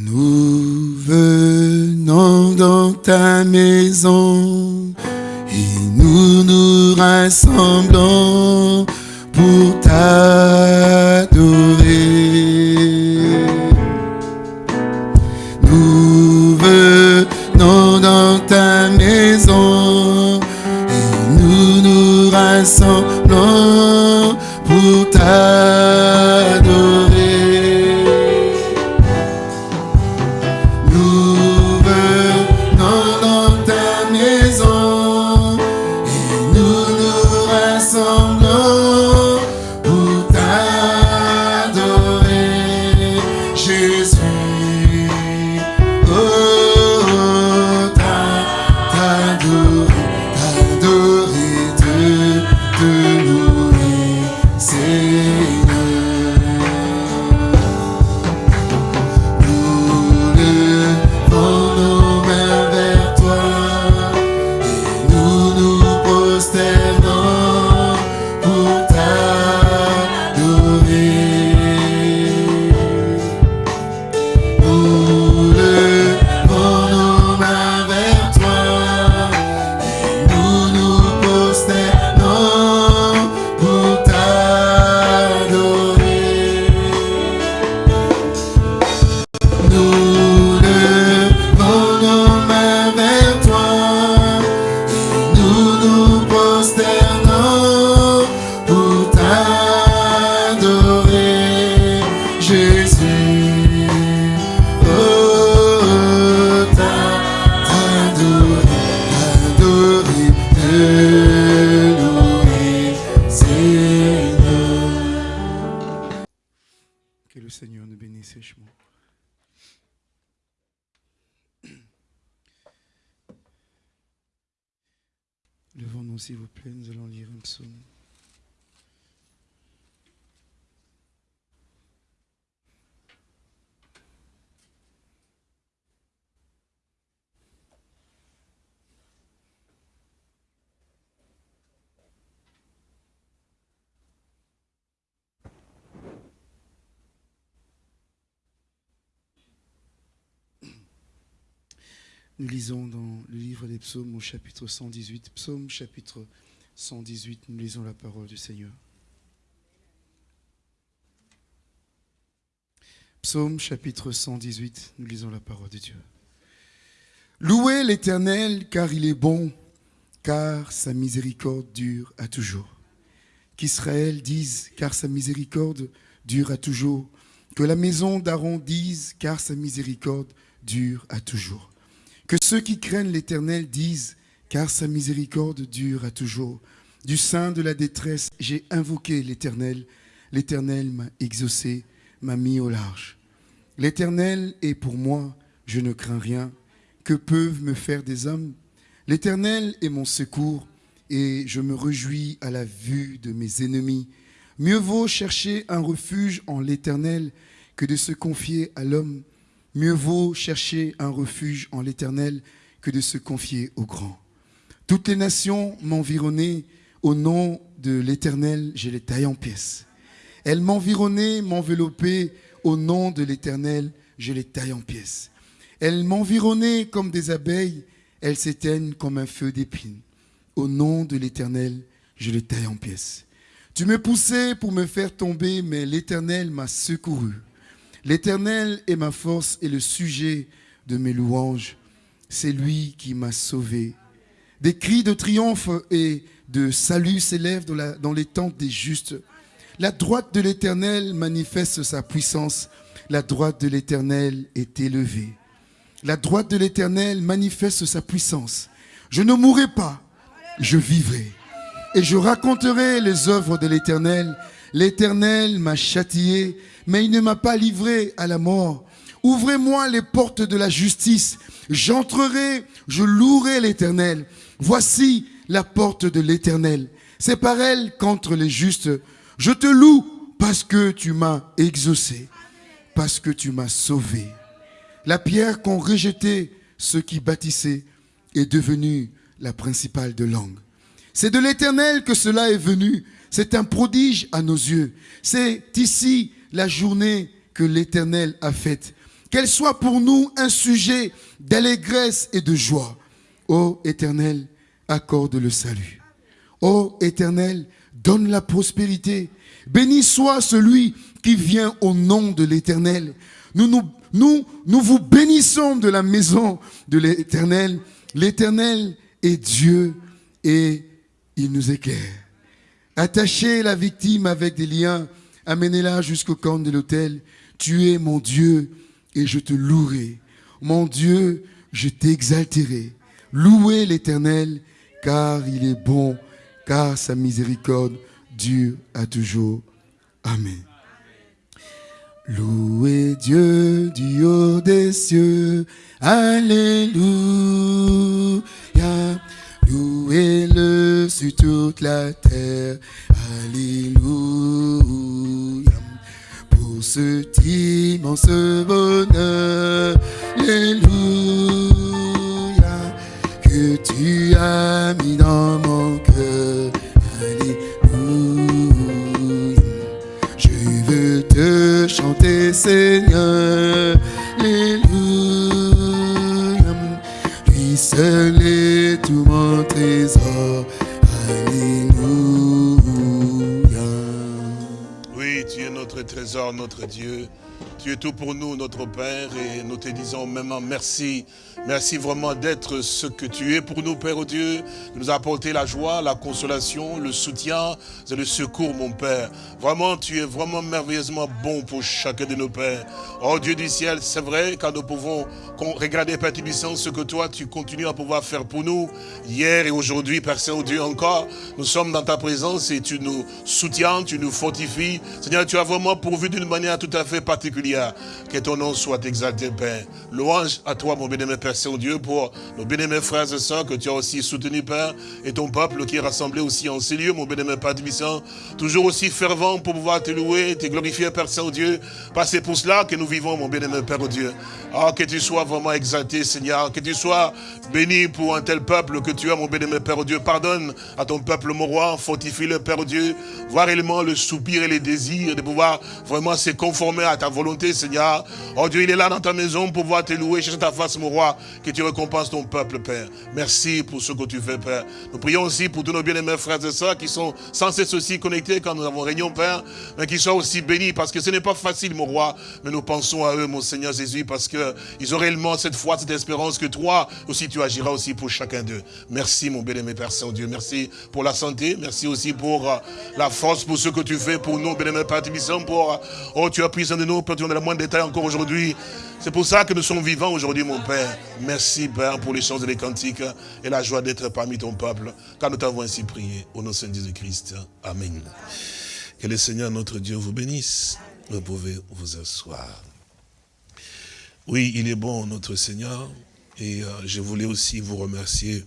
Nous venons dans ta maison et nous nous rassemblons psaumes au chapitre 118. Psaume chapitre 118, nous lisons la parole du Seigneur. Psaume chapitre 118, nous lisons la parole de Dieu. Louez l'Éternel car il est bon, car sa miséricorde dure à toujours. Qu'Israël dise car sa miséricorde dure à toujours. Que la maison d'Aaron dise car sa miséricorde dure à toujours. Que ceux qui craignent l'Éternel disent, car sa miséricorde dure à toujours. Du sein de la détresse, j'ai invoqué l'Éternel. L'Éternel m'a exaucé, m'a mis au large. L'Éternel est pour moi, je ne crains rien. Que peuvent me faire des hommes? L'Éternel est mon secours, et je me réjouis à la vue de mes ennemis. Mieux vaut chercher un refuge en l'Éternel que de se confier à l'homme. Mieux vaut chercher un refuge en l'Éternel que de se confier au grand. Toutes les nations m'environnaient. Au nom de l'Éternel, je les taille en pièces. Elles m'environnaient, m'enveloppaient. Au nom de l'Éternel, je les taille en pièces. Elles m'environnaient comme des abeilles. Elles s'éteignent comme un feu d'épines. Au nom de l'Éternel, je les taille en pièces. Tu me poussais pour me faire tomber, mais l'Éternel m'a secouru. L'Éternel est ma force et le sujet de mes louanges. C'est lui qui m'a sauvé. Des cris de triomphe et de salut s'élèvent dans, les tentes des justes. La droite de l'Éternel manifeste sa puissance. La droite de l'Éternel est élevée. La droite de l'Éternel manifeste sa puissance. Je ne mourrai pas, je vivrai. Et je raconterai les œuvres de l'Éternel. L'Éternel m'a châtié, mais il ne m'a pas livré à la mort. Ouvrez-moi les portes de la justice. J'entrerai, je louerai l'Éternel. Voici la porte de l'Éternel. C'est par elle qu'entrent les justes. Je te loue parce que tu m'as exaucé, parce que tu m'as sauvé. La pierre qu'ont rejetée ceux qui bâtissaient est devenue la principale de langue. C'est de l'Éternel que cela est venu. C'est un prodige à nos yeux. C'est ici la journée que l'Éternel a faite. qu'elle soit pour nous un sujet d'allégresse et de joie. Ô Éternel, accorde le salut. Ô Éternel, donne la prospérité. Béni soit celui qui vient au nom de l'Éternel. Nous, nous, nous, nous vous bénissons de la maison de l'Éternel. L'Éternel est Dieu et il nous éclaire. Attachez la victime avec des liens, amenez-la jusqu'au camp de l'autel. Tu es mon Dieu et je te louerai. Mon Dieu, je t'exalterai. Louez l'Éternel, car il est bon, car sa miséricorde dure à toujours. Amen. Louez Dieu du haut des cieux. Alléluia. Louez-le sur toute la terre. Alléluia. Pour ce immense bonheur. Alléluia que tu as mis dans mon cœur. Alléluia. Je veux te chanter, Seigneur. Alléluia. Lui seul est tout mon trésor. Trésor, notre Dieu. Tu es tout pour nous, notre Père, et nous te disons maintenant merci. Merci vraiment d'être ce que tu es pour nous, Père Dieu, de nous apporter la joie, la consolation, le soutien et le secours, mon Père. Vraiment, tu es vraiment merveilleusement bon pour chacun de nos pères. Oh Dieu du ciel, c'est vrai, quand nous pouvons regarder, Père Tibissant, ce que toi, tu continues à pouvoir faire pour nous, hier et aujourd'hui, Père Saint-Dieu, encore, nous sommes dans ta présence et tu nous soutiens, tu nous fortifies. Seigneur, tu as vraiment pourvu d'une manière tout à fait particulière. Que ton nom soit exalté, Père. Louange à toi, mon bien-aimé Père Saint-Dieu, pour nos bien-aimés frères et sœurs que tu as aussi soutenus, Père, et ton peuple qui est rassemblé aussi en ces lieux, mon bien-aimé Père Tibissant, toujours aussi fervent pour pouvoir te louer, te glorifier, Père Saint-Dieu. C'est pour cela que nous vivons, mon bien-aimé Père Dieu. Ah, que tu sois vraiment exalté, Seigneur. Que tu sois béni pour un tel peuple que tu as, mon bien-aimé Père Dieu. Pardonne à ton peuple, mon roi. Fortifie le Père Dieu. Voir réellement le soupir et les désirs de pouvoir vraiment se conformer à ta volonté, Seigneur. Oh Dieu, il est là dans ta maison pour pouvoir te louer, chercher ta face, mon roi. Que tu récompenses ton peuple, Père. Merci pour ce que tu fais, Père. Nous prions aussi pour tous nos bien-aimés frères et sœurs qui sont sans cesse aussi connectés quand nous avons réunion, Père. Mais qui soient aussi bénis parce que ce n'est pas facile, mon roi. Mais nous pensons à eux, mon Seigneur Jésus, parce qu'ils ont réellement cette foi, cette espérance que toi aussi tu agiras aussi pour chacun d'eux. Merci mon bien-aimé Père Saint-Dieu. Merci pour la santé. Merci aussi pour euh, la force, pour ce que tu fais pour nous, bien-aimé Père Tibissant, euh, oh tu as pris soin de nous, Père, tu en as le moins de détails encore aujourd'hui. C'est pour ça que nous sommes vivants aujourd'hui, mon Père. Merci, Père, pour les choses et les cantiques et la joie d'être parmi ton peuple, car nous t'avons ainsi prié. Au nom de Saint Jésus-Christ. Amen. Que le Seigneur, notre Dieu, vous bénisse. Vous pouvez vous asseoir. Oui, il est bon, notre Seigneur. Et euh, je voulais aussi vous remercier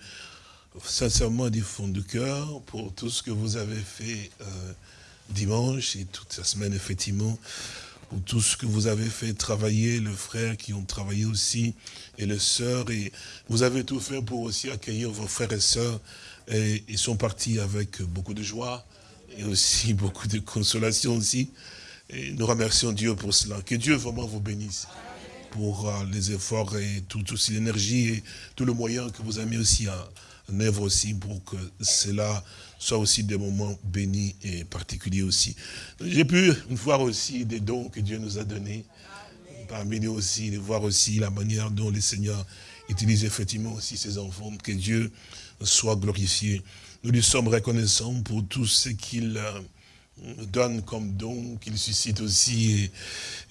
sincèrement du fond du cœur pour tout ce que vous avez fait euh, dimanche et toute la semaine, effectivement, pour tout ce que vous avez fait travailler, le frère qui ont travaillé aussi, et les sœurs. Et vous avez tout fait pour aussi accueillir vos frères et sœurs. Et ils sont partis avec beaucoup de joie et aussi beaucoup de consolation aussi. Et nous remercions Dieu pour cela. Que Dieu vraiment vous bénisse pour euh, les efforts et tout aussi l'énergie et tout le moyen que vous avez mis aussi en, œuvre aussi pour que cela soit aussi des moments bénis et particuliers aussi. J'ai pu voir aussi des dons que Dieu nous a donnés. Parmi nous aussi, de voir aussi la manière dont le Seigneur utilise effectivement aussi ses enfants. Que Dieu soit glorifié. Nous lui sommes reconnaissants pour tout ce qu'il a donne comme don, qu'il suscite aussi.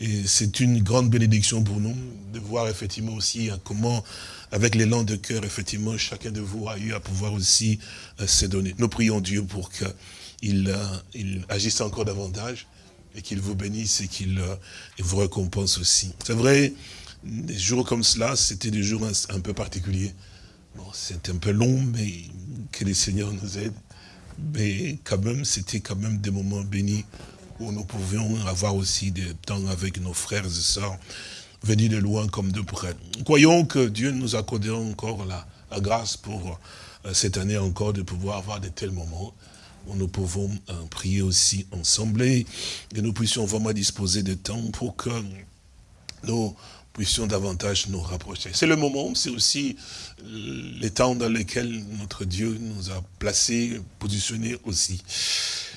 Et, c'est une grande bénédiction pour nous de voir effectivement aussi hein, comment, avec l'élan de cœur, effectivement, chacun de vous a eu à pouvoir aussi euh, se donner. Nous prions Dieu pour qu'il euh, agisse encore davantage et qu'il vous bénisse et qu'il euh, vous récompense aussi. C'est vrai, des jours comme cela, c'était des jours un, peu particuliers. Bon, c'est un peu long, mais que le Seigneur nous aide mais quand même, c'était quand même des moments bénis où nous pouvions avoir aussi des temps avec nos frères et sœurs venus de loin comme de près. Croyons que Dieu nous accordera encore la, grâce pour euh, cette année encore de pouvoir avoir de tels moments où nous pouvons euh, prier aussi ensemble et que nous puissions vraiment disposer de temps pour que nous puissions davantage nous rapprocher. C'est le moment, c'est aussi les temps dans lesquels notre Dieu nous a placés, positionnés aussi.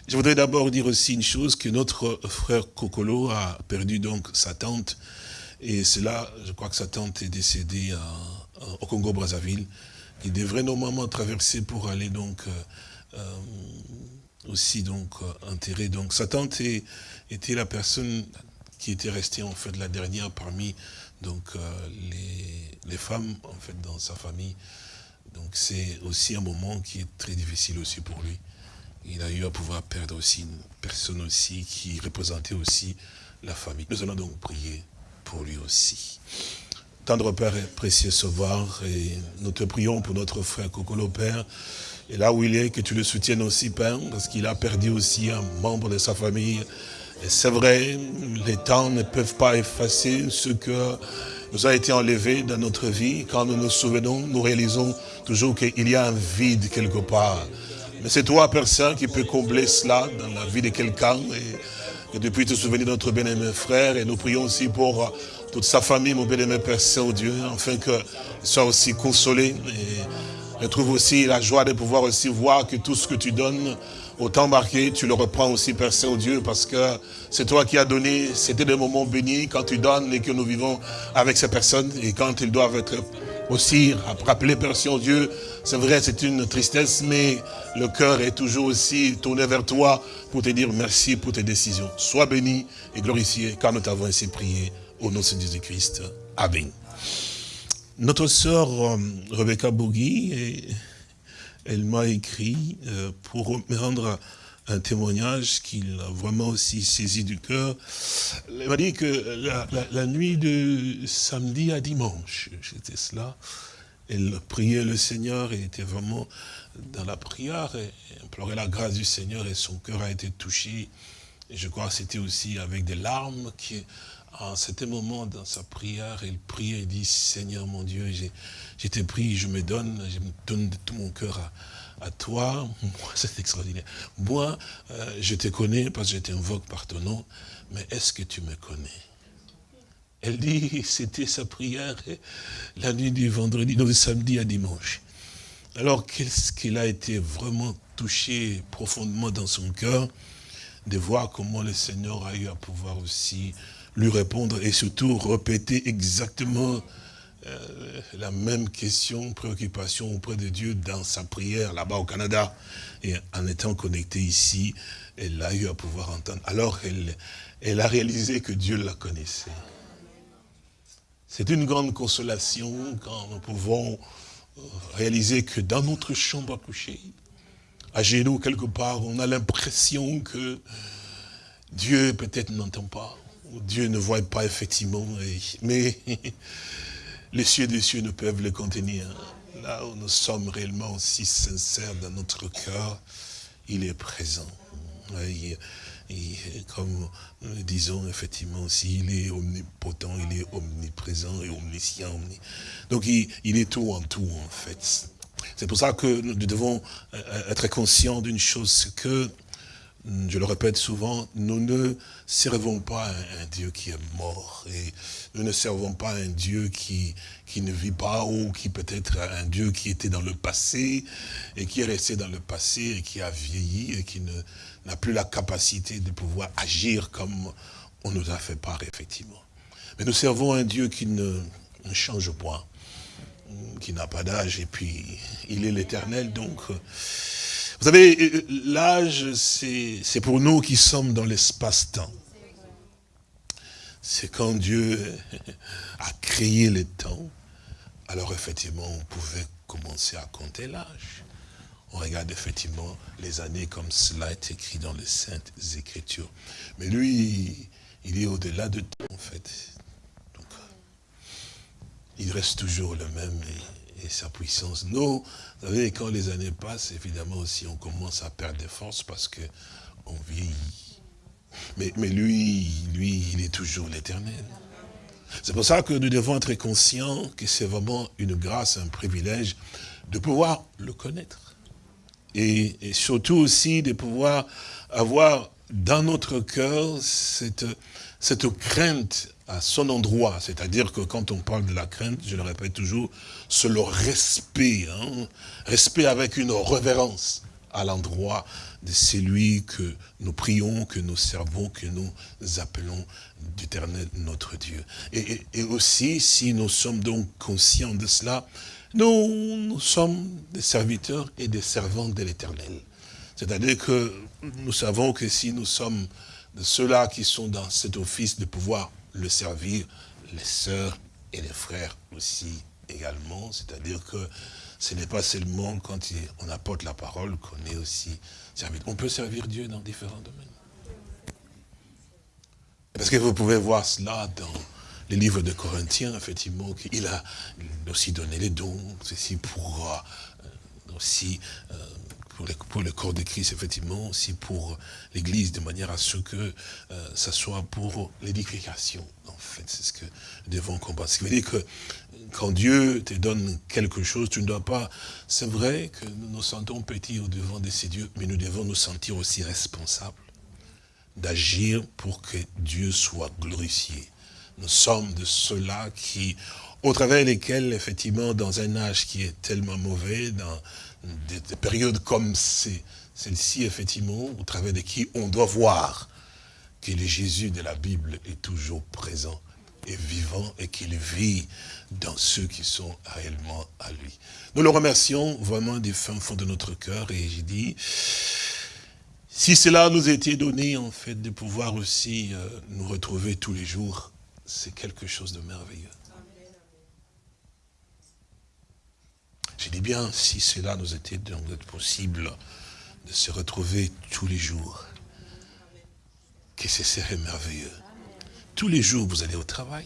Je voudrais d'abord dire aussi une chose, que notre frère Kokolo a perdu donc sa tante, et cela, je crois que sa tante est décédée au Congo-Brazzaville. Il devrait normalement traverser pour aller donc euh, euh, aussi donc euh, enterrer. Donc sa tante était la personne qui était restée en fait la dernière parmi donc les, les, femmes en fait dans sa famille. Donc c'est aussi un moment qui est très difficile aussi pour lui. Il a eu à pouvoir perdre aussi une personne aussi qui représentait aussi la famille. Nous allons donc prier pour lui aussi. Tendre Père et précieux Sauveur, et nous te prions pour notre frère Kokolo Père, et là où il est, que tu le soutiennes aussi, Père, parce qu'il a perdu aussi un membre de sa famille. Et c'est vrai, les temps ne peuvent pas effacer ce que nous a été enlevé dans notre vie. Quand nous nous souvenons, nous réalisons toujours qu'il y a un vide quelque part. Mais c'est toi, Saint, qui peut combler cela dans la vie de quelqu'un. Et depuis te souvenir de notre bien-aimé frère. Et nous prions aussi pour toute sa famille, mon bien-aimé Père Saint-Dieu, afin qu'il soit aussi consolé et retrouve aussi la joie de pouvoir aussi voir que tout ce que tu donnes au temps marqué, tu le reprends aussi, Père Saint-Dieu, parce que c'est toi qui as donné, c'était des moments bénis quand tu donnes et que nous vivons avec ces personnes et quand ils doivent être aussi rappelés, Père Saint-Dieu, c'est vrai, c'est une tristesse, mais le cœur est toujours aussi tourné vers toi pour te dire merci pour tes décisions. Sois béni et glorifié, car nous t'avons ainsi prié. Au nom de Jésus-Christ. Amen. Notre sœur euh, Rebecca Bougui, elle m'a écrit euh, pour me rendre un témoignage qui a vraiment aussi saisi du cœur. Elle m'a dit que la, nuit de samedi à dimanche, c'était cela, elle priait le Seigneur et était vraiment dans la prière et implorait la grâce du Seigneur et son cœur a été touché. Je crois que c'était aussi avec des larmes qui en cet moment, dans sa prière, il prie et dit, Seigneur mon Dieu, j'ai été pris, je me donne, je me donne de tout mon cœur à, toi. Moi, c'est extraordinaire. Moi, euh, je te connais parce que je t'invoque par ton nom, mais est-ce que tu me connais? Elle dit, c'était sa prière la nuit du vendredi, le samedi à dimanche. Alors, qu'est-ce qu'il a été vraiment touché profondément dans son cœur de voir comment le Seigneur a eu à pouvoir aussi lui répondre et surtout répéter exactement euh, la même question, préoccupation auprès de Dieu dans sa prière là-bas au Canada. Et en étant connectée ici, elle a eu à pouvoir entendre. Alors elle, a réalisé que Dieu la connaissait. C'est une grande consolation quand nous pouvons euh, réaliser que dans notre chambre à coucher, à genoux quelque part, on a l'impression que Dieu peut-être n'entend pas. Dieu ne voit pas effectivement, mais les cieux des cieux ne peuvent le contenir. Là où nous sommes réellement aussi sincères dans notre cœur, il est présent. Comme nous disons effectivement aussi, il est omnipotent, il est omniprésent et omniscient. Donc il, est tout en tout en fait. C'est pour ça que nous devons euh, être conscients d'une chose, c'est que je le répète souvent, nous ne servons pas un, Dieu qui est mort. Et nous ne servons pas un Dieu qui, qui ne vit pas ou qui peut être un Dieu qui était dans le passé et qui est resté dans le passé et qui a vieilli et qui n'a plus la capacité de pouvoir agir comme on nous a fait part, effectivement. Mais nous servons un Dieu qui ne, ne change point, qui n'a pas d'âge et puis il est l'éternel, donc vous savez, euh, l'âge, c'est pour nous qui sommes dans l'espace-temps. C'est quand Dieu a créé le temps, alors effectivement, on pouvait commencer à compter l'âge. On regarde effectivement les années comme cela est écrit dans les Saintes Écritures. Mais lui, il est au-delà de temps, en fait. Donc, il reste toujours le même et sa puissance. Nous, vous savez, quand les années passent, évidemment aussi, on commence à perdre des forces parce que on vieillit. Mais, mais lui, lui, il est toujours l'éternel. C'est pour ça que nous devons être conscients que c'est vraiment une grâce, un privilège de pouvoir le connaître. Et, et, surtout aussi de pouvoir avoir dans notre cœur cette, cette crainte à son endroit. C'est-à-dire que quand on parle de la crainte, je le répète toujours, c'est le respect. Hein. respect avec une révérence à l'endroit de celui que nous prions, que nous servons, que nous appelons d'éternel notre Dieu. Et, aussi, si nous sommes donc conscients de cela, nous, nous sommes des serviteurs et des servants de l'éternel. C'est-à-dire que nous savons que si nous sommes de ceux-là qui sont dans cet office de pouvoir le servir, les sœurs et les frères aussi également, c'est-à-dire que ce n'est pas seulement quand on apporte la parole qu'on est aussi serviteur. On peut servir Dieu dans différents domaines. Parce que vous pouvez voir cela dans les livres de Corinthiens, effectivement, qu'il a aussi donné les dons, ceci pour euh, aussi euh, pour, le corps de Christ, effectivement, aussi pour l'Église, de manière à ce que euh, ça soit pour l'édification. En fait, c'est ce que nous devons comprendre. Ce qui veut dire que quand Dieu te donne quelque chose, tu ne dois pas... C'est vrai que nous nous sentons petits au devant de ces dieux, mais nous devons nous sentir aussi responsables d'agir pour que Dieu soit glorifié. Nous sommes de ceux-là qui, au travers lesquels, effectivement, dans un âge qui est tellement mauvais, dans des, périodes comme celle-ci, effectivement, au travers de qui on doit voir que le Jésus de la Bible est toujours présent et vivant et qu'il vit dans ceux qui sont réellement à lui. Nous le remercions vraiment des fins fonds de notre cœur et j'ai dit, si cela nous était donné en fait de pouvoir aussi euh, nous retrouver tous les jours, c'est quelque chose de merveilleux. J'ai dit bien, si cela nous était possible de se retrouver tous les jours, que ce serait merveilleux. Tous les jours, vous allez au travail.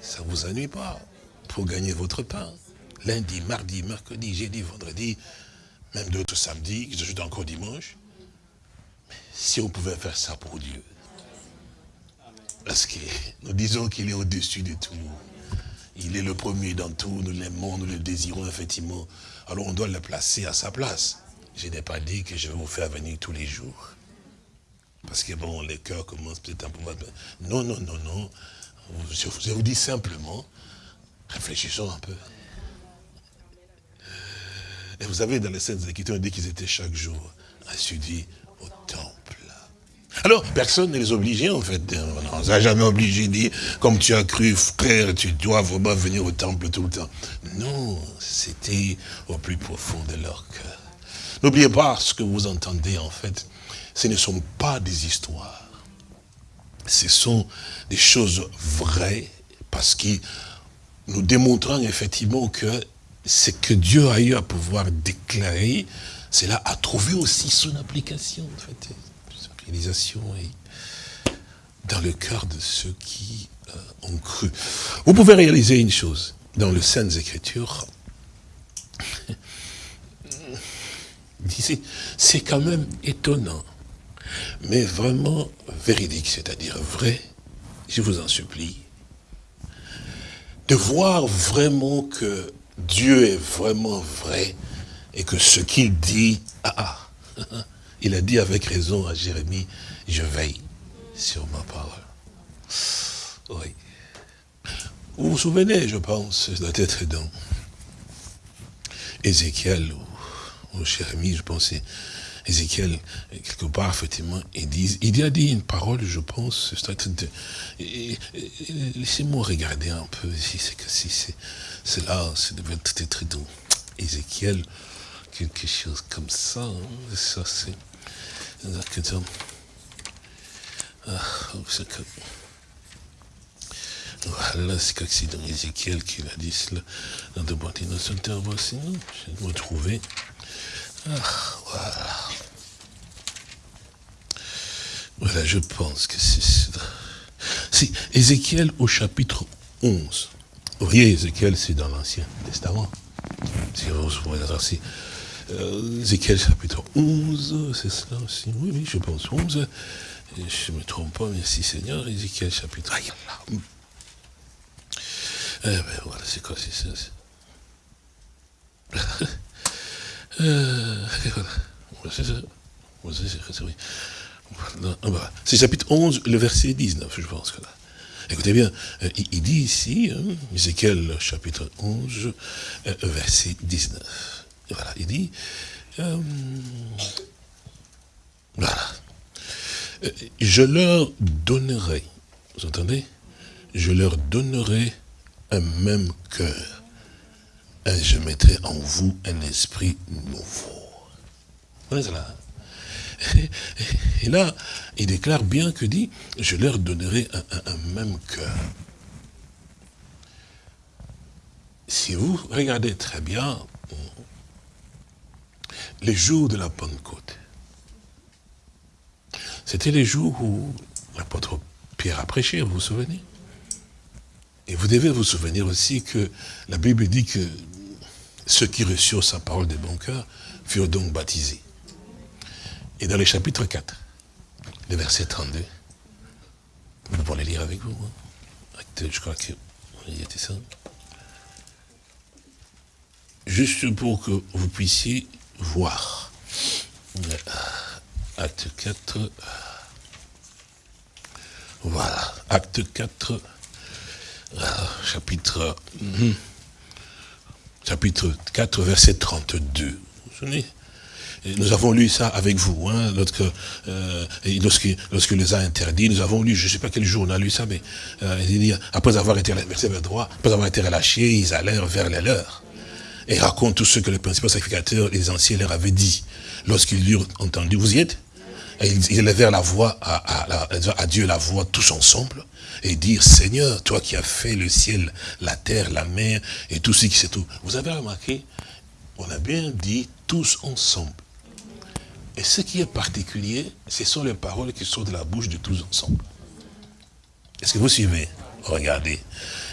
Ça ne vous ennuie pas pour gagner votre pain. Lundi, mardi, mercredi, jeudi, vendredi, même d'autres samedis, je joue encore dimanche. si on pouvait faire ça pour Dieu. Parce que nous disons qu'il est au-dessus de tout. Il est le premier dans tout, nous l'aimons, nous le désirons effectivement. Alors on doit le placer à sa place. Je n'ai pas dit que je vais vous faire venir tous les jours. Parce que bon, les cœurs commencent peut-être un peu... Non, non, non, non. Je vous dis simplement, réfléchissons un peu. Et vous savez, dans les scènes Écritures, on dit qu'ils étaient chaque jour assidus au temple. Alors, personne ne les obligeait, en fait. On ne jamais obligé de dire, comme tu as cru, frère, tu dois vraiment venir au temple tout le temps. Non, c'était au plus profond de leur cœur. N'oubliez pas ce que vous entendez, en fait. Ce ne sont pas des histoires. Ce sont des choses vraies, parce que nous démontrons effectivement que ce que Dieu a eu à pouvoir déclarer, cela a trouvé aussi son application, en fait réalisation est dans le cœur de ceux qui euh, ont cru. Vous pouvez réaliser une chose dans les Saintes Écritures. C'est quand même étonnant, mais vraiment véridique, c'est-à-dire vrai, je vous en supplie, de voir vraiment que Dieu est vraiment vrai et que ce qu'il dit, ah, ah il a dit avec raison à Jérémie, je veille sur ma parole. Oui. Vous vous souvenez, je pense, ça doit être dans Ézéchiel ou, Jérémie, je pense, Ézéchiel, quelque part, effectivement, il, dit, il a dit une parole, je pense, laissez-moi regarder un peu si c'est que si c'est là, ça devait être dans Ézéchiel, quelque chose comme ça, hein, ça c'est voilà, c'est c'est dans Ézéchiel qu'il a dit cela. Dans de bonnes interventions, je vais me trouver. Ah, voilà. Voilà, je pense que c'est. Si, Ézéchiel au chapitre 11. Vous voyez, Ézéchiel, c'est dans l'Ancien Testament. Si vous euh, Ézéchiel chapitre 11, c'est cela aussi Oui, oui, je pense 11. je ne me trompe pas, merci Seigneur. Ézéchiel chapitre... Aïe, là. Eh ben voilà, c'est quoi, c'est ça euh, voilà. C'est ça. C'est chapitre 11, le verset 19, je pense que là. Écoutez bien, euh, il, dit ici, hein, Ézéchiel chapitre 11, euh, verset 19. Voilà, il dit, euh, voilà, je leur donnerai, vous entendez? Je leur donnerai un même cœur. Et je mettrai en vous un esprit nouveau. Voilà cela. Et là, il déclare bien que dit, je leur donnerai un, même cœur. Si vous regardez très bien les jours de la Pentecôte, c'était les jours où l'apôtre Pierre a prêché, vous vous souvenez? Et vous devez vous souvenir aussi que la Bible dit que ceux qui reçurent sa parole de bon cœur furent donc baptisés. Et dans le chapitre 4, le verset 32, vous pouvez lire avec vous. Hein. Je crois que y était ça. Juste pour que vous puissiez voir. Acte 4. Voilà. Acte 4. Chapitre. Hmm, chapitre 4, verset 32. Vous vous souvenez? Nous avons lu ça avec vous, hein, lorsque, euh, lorsque, lorsque les a interdits, nous avons lu, je ne sais pas quel jour on a lu ça, mais euh, après avoir été verset vers droit, après avoir été relâchés, ils allèrent vers les leurs. Et racontent tout ce que les principaux sacrificateurs, les anciens leur avaient dit. Lorsqu'ils eurent entendu, vous y êtes et ils élevèrent la voix à, Dieu, la voix tous ensemble, et dire, Seigneur, toi qui as fait le ciel, la terre, la mer, et tout ce qui c'est tout. Vous avez remarqué, on a bien dit tous ensemble. Et ce qui est particulier, ce sont les paroles qui sortent de la bouche de tous ensemble. Est-ce que vous suivez? Regardez.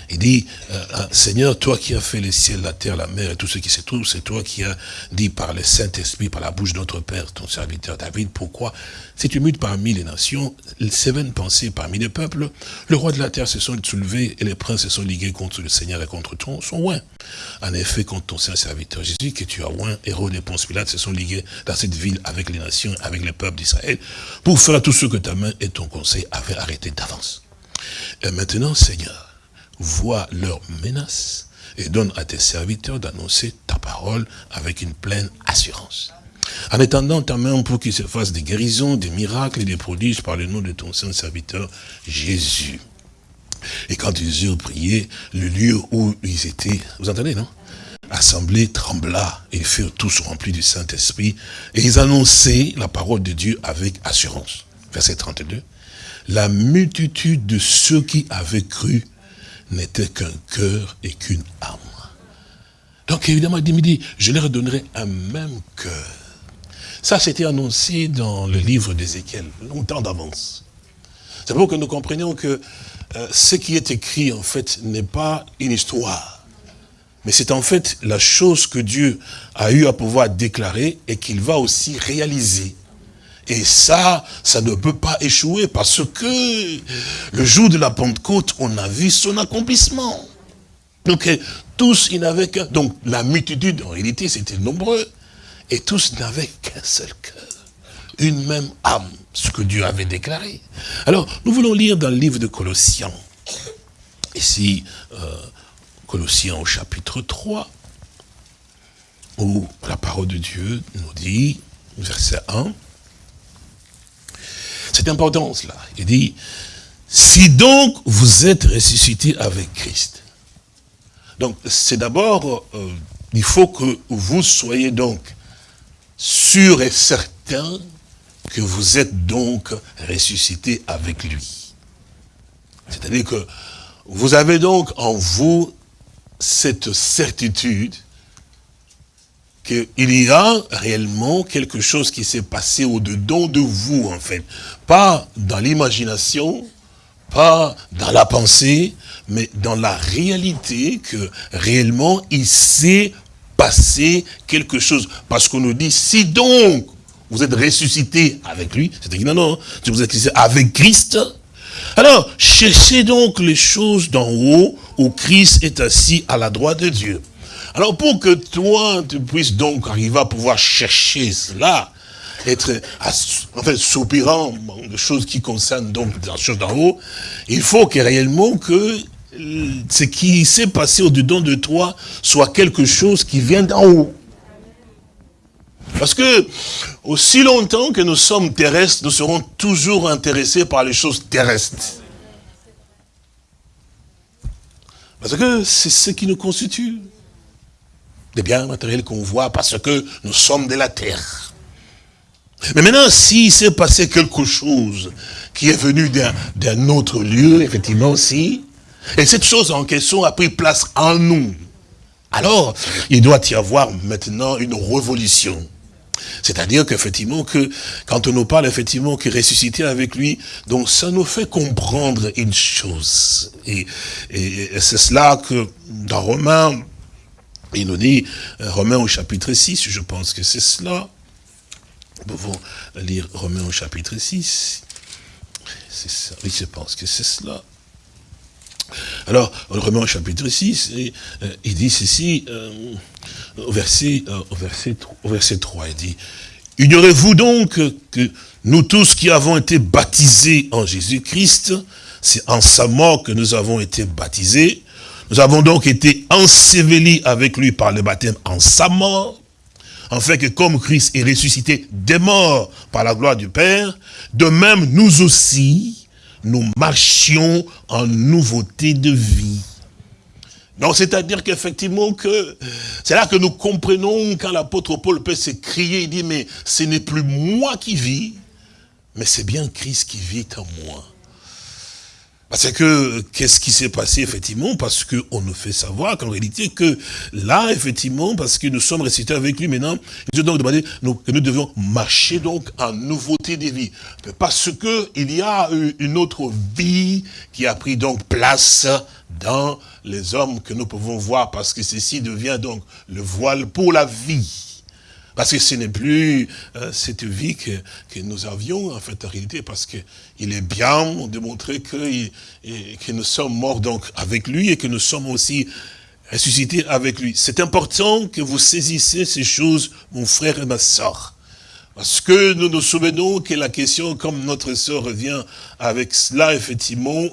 Il dit, euh, euh, Seigneur, toi qui as fait les ciels, la terre, la mer et tout ce qui se trouve, c'est toi qui as dit par le Saint-Esprit, par la bouche de notre Père, ton serviteur David, pourquoi si tu mutes parmi les nations, vaines pensées parmi les peuples, le roi de la terre se sont soulevés et les princes se sont ligués contre le Seigneur et contre ton, son oint. En effet, contre ton saint serviteur Jésus, que tu as oint, héros des Ponce Pilate se sont ligués dans cette ville avec les nations, avec les peuples d'Israël, pour faire tout ce que ta main et ton conseil avaient arrêté d'avance. Et maintenant, Seigneur, vois leurs menaces et donne à tes serviteurs d'annoncer ta parole avec une pleine assurance. En étendant ta main pour qu'il se fasse des guérisons, des miracles et des prodiges par le nom de ton saint serviteur Jésus. Et quand ils eurent prié, le lieu où ils étaient, vous entendez, non? Assemblée trembla, et furent tous remplis du Saint-Esprit, et ils annonçaient la parole de Dieu avec assurance. Verset 32. La multitude de ceux qui avaient cru n'était qu'un cœur et qu'une âme. Donc évidemment, il dit, je leur donnerai un même cœur. Ça, c'était annoncé dans le livre d'Ézéchiel, longtemps d'avance. C'est pour que nous comprenions que euh, ce qui est écrit, en fait, n'est pas une histoire. Mais c'est en fait la chose que Dieu a eu à pouvoir déclarer et qu'il va aussi réaliser. Et ça, ça ne peut pas échouer parce que le jour de la Pentecôte, on a vu son accomplissement. Donc tous, ils n'avaient qu'un... Donc la multitude, en réalité, c'était nombreux. Et tous n'avaient qu'un seul cœur. Une même âme, ce que Dieu avait déclaré. Alors, nous voulons lire dans le livre de Colossiens. Ici, euh, Colossiens au chapitre 3, où la parole de Dieu nous dit, verset 1, cela. Il dit, si donc vous êtes ressuscité avec Christ. Donc c'est d'abord, euh, il faut que vous soyez donc sûr et certain que vous êtes donc ressuscité avec lui. C'est-à-dire que vous avez donc en vous cette certitude qu'il y a réellement quelque chose qui s'est passé au-dedans de vous, en fait. Pas dans l'imagination, pas dans la pensée, mais dans la réalité que réellement il s'est passé quelque chose. Parce qu'on nous dit, si donc vous êtes ressuscité avec lui, c'est-à-dire non, non, si vous êtes avec Christ, alors cherchez donc les choses d'en haut où Christ est assis à la droite de Dieu. Alors pour que toi, tu puisses donc arriver à pouvoir chercher cela, être, en fait, soupirant de choses qui concernent donc la chose d'en haut, il faut que réellement que ce qui s'est passé au-dedans de toi soit quelque chose qui vient d'en haut. Parce que, aussi longtemps que nous sommes terrestres, nous serons toujours intéressés par les choses terrestres. Parce que c'est ce qui nous constitue. Des biens matériels qu'on voit parce que nous sommes de la terre. Mais maintenant, s'il s'est passé quelque chose qui est venu d'un autre lieu, effectivement aussi, et cette chose en question a pris place en nous, alors il doit y avoir maintenant une révolution. C'est-à-dire qu'effectivement, que quand on nous parle effectivement que ressusciter avec lui, donc ça nous fait comprendre une chose. Et, c'est cela que dans Romains, il nous dit, euh, Romains au chapitre 6, je pense que c'est cela. Nous pouvons lire Romains au chapitre 6. C'est ça, oui, je pense que c'est cela. Alors, Romains au chapitre 6, euh, il dit ceci, euh, au, verset, au, verset, au verset 3, il dit, « Ignorez-vous donc que nous tous qui avons été baptisés en Jésus-Christ, c'est en sa mort que nous avons été baptisés, nous avons donc été ensevelis avec lui par le baptême en sa mort, en fait que comme Christ est ressuscité des morts par la gloire du Père, de même nous aussi, nous marchions en nouveauté de vie. Donc, c'est-à-dire qu'effectivement, que c'est là que nous comprenons quand l'apôtre Paul peut se crier, il dit, mais ce n'est plus moi qui vis, mais c'est bien Christ qui vit en moi. Parce que, qu'est-ce qui s'est passé, effectivement? Parce qu'on nous fait savoir qu'en réalité, que là, effectivement, parce que nous sommes ressuscités avec lui maintenant, nous donc demandé que nous devons marcher donc en nouveauté des vies. Parce que il y a une autre vie qui a pris donc place dans les hommes que nous pouvons voir, parce que ceci devient donc le voile pour la vie. Parce que ce n'est plus euh, cette vie que, que, nous avions, en fait, en réalité, parce qu'il est bien de montrer que, que nous sommes morts donc avec lui et que nous sommes aussi ressuscités avec lui. C'est important que vous saisissez ces choses, mon frère et ma soeur. Parce que nous nous souvenons que la question, comme notre sœur revient avec cela, effectivement,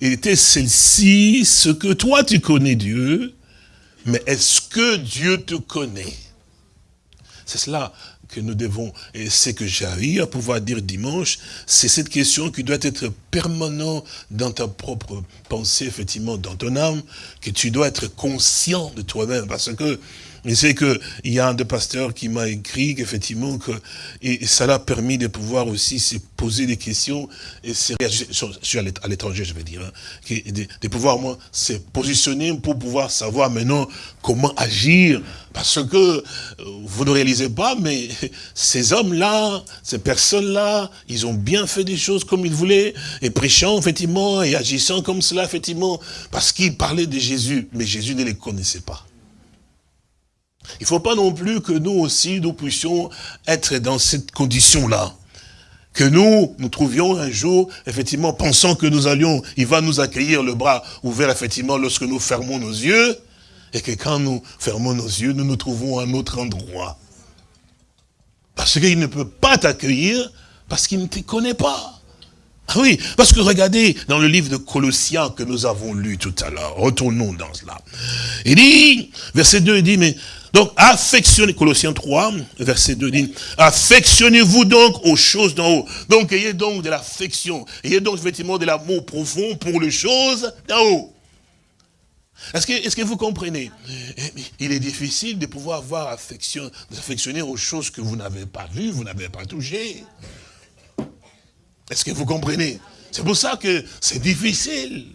était celle-ci, ce que toi tu connais Dieu, mais est-ce que Dieu te connaît? C'est cela que nous devons, et c'est que j'arrive à pouvoir dire dimanche, c'est cette question qui doit être permanente dans ta propre pensée, effectivement, dans ton âme, que tu dois être conscient de toi-même, parce que je sais qu'il y a un des pasteurs qui m'a écrit qu'effectivement, que, et ça l'a permis de pouvoir aussi se poser des questions, et je suis à l'étranger, je vais dire, hein, de, de, pouvoir, moi, se positionner pour pouvoir savoir maintenant comment agir, parce que euh, vous ne réalisez pas, mais ces hommes-là, ces personnes-là, ils ont bien fait des choses comme ils voulaient, et prêchant, effectivement, et agissant comme cela, effectivement, parce qu'ils parlaient de Jésus, mais Jésus ne les connaissait pas. Il ne faut pas non plus que nous aussi, nous puissions être dans cette condition-là. Que nous, nous trouvions un jour, effectivement, pensant que nous allions, il va nous accueillir le bras ouvert, effectivement, lorsque nous fermons nos yeux, et que quand nous fermons nos yeux, nous nous trouvons à un autre endroit. Parce qu'il ne peut pas t'accueillir, parce qu'il ne te connaît pas. Ah oui, parce que regardez dans le livre de Colossiens que nous avons lu tout à l'heure, retournons dans cela. Il dit, verset 2, il dit, mais donc, affectionnez, Colossiens 3, verset 2 dit, affectionnez-vous donc aux choses d'en haut. Donc, ayez donc de l'affection, ayez donc effectivement de l'amour profond pour les choses d'en haut. Est-ce que, vous comprenez? Eh, Il est difficile de pouvoir avoir affection, d'affectionner aux choses que vous n'avez pas vues, vous n'avez pas touchées. Est-ce que vous comprenez? C'est pour ça que c'est difficile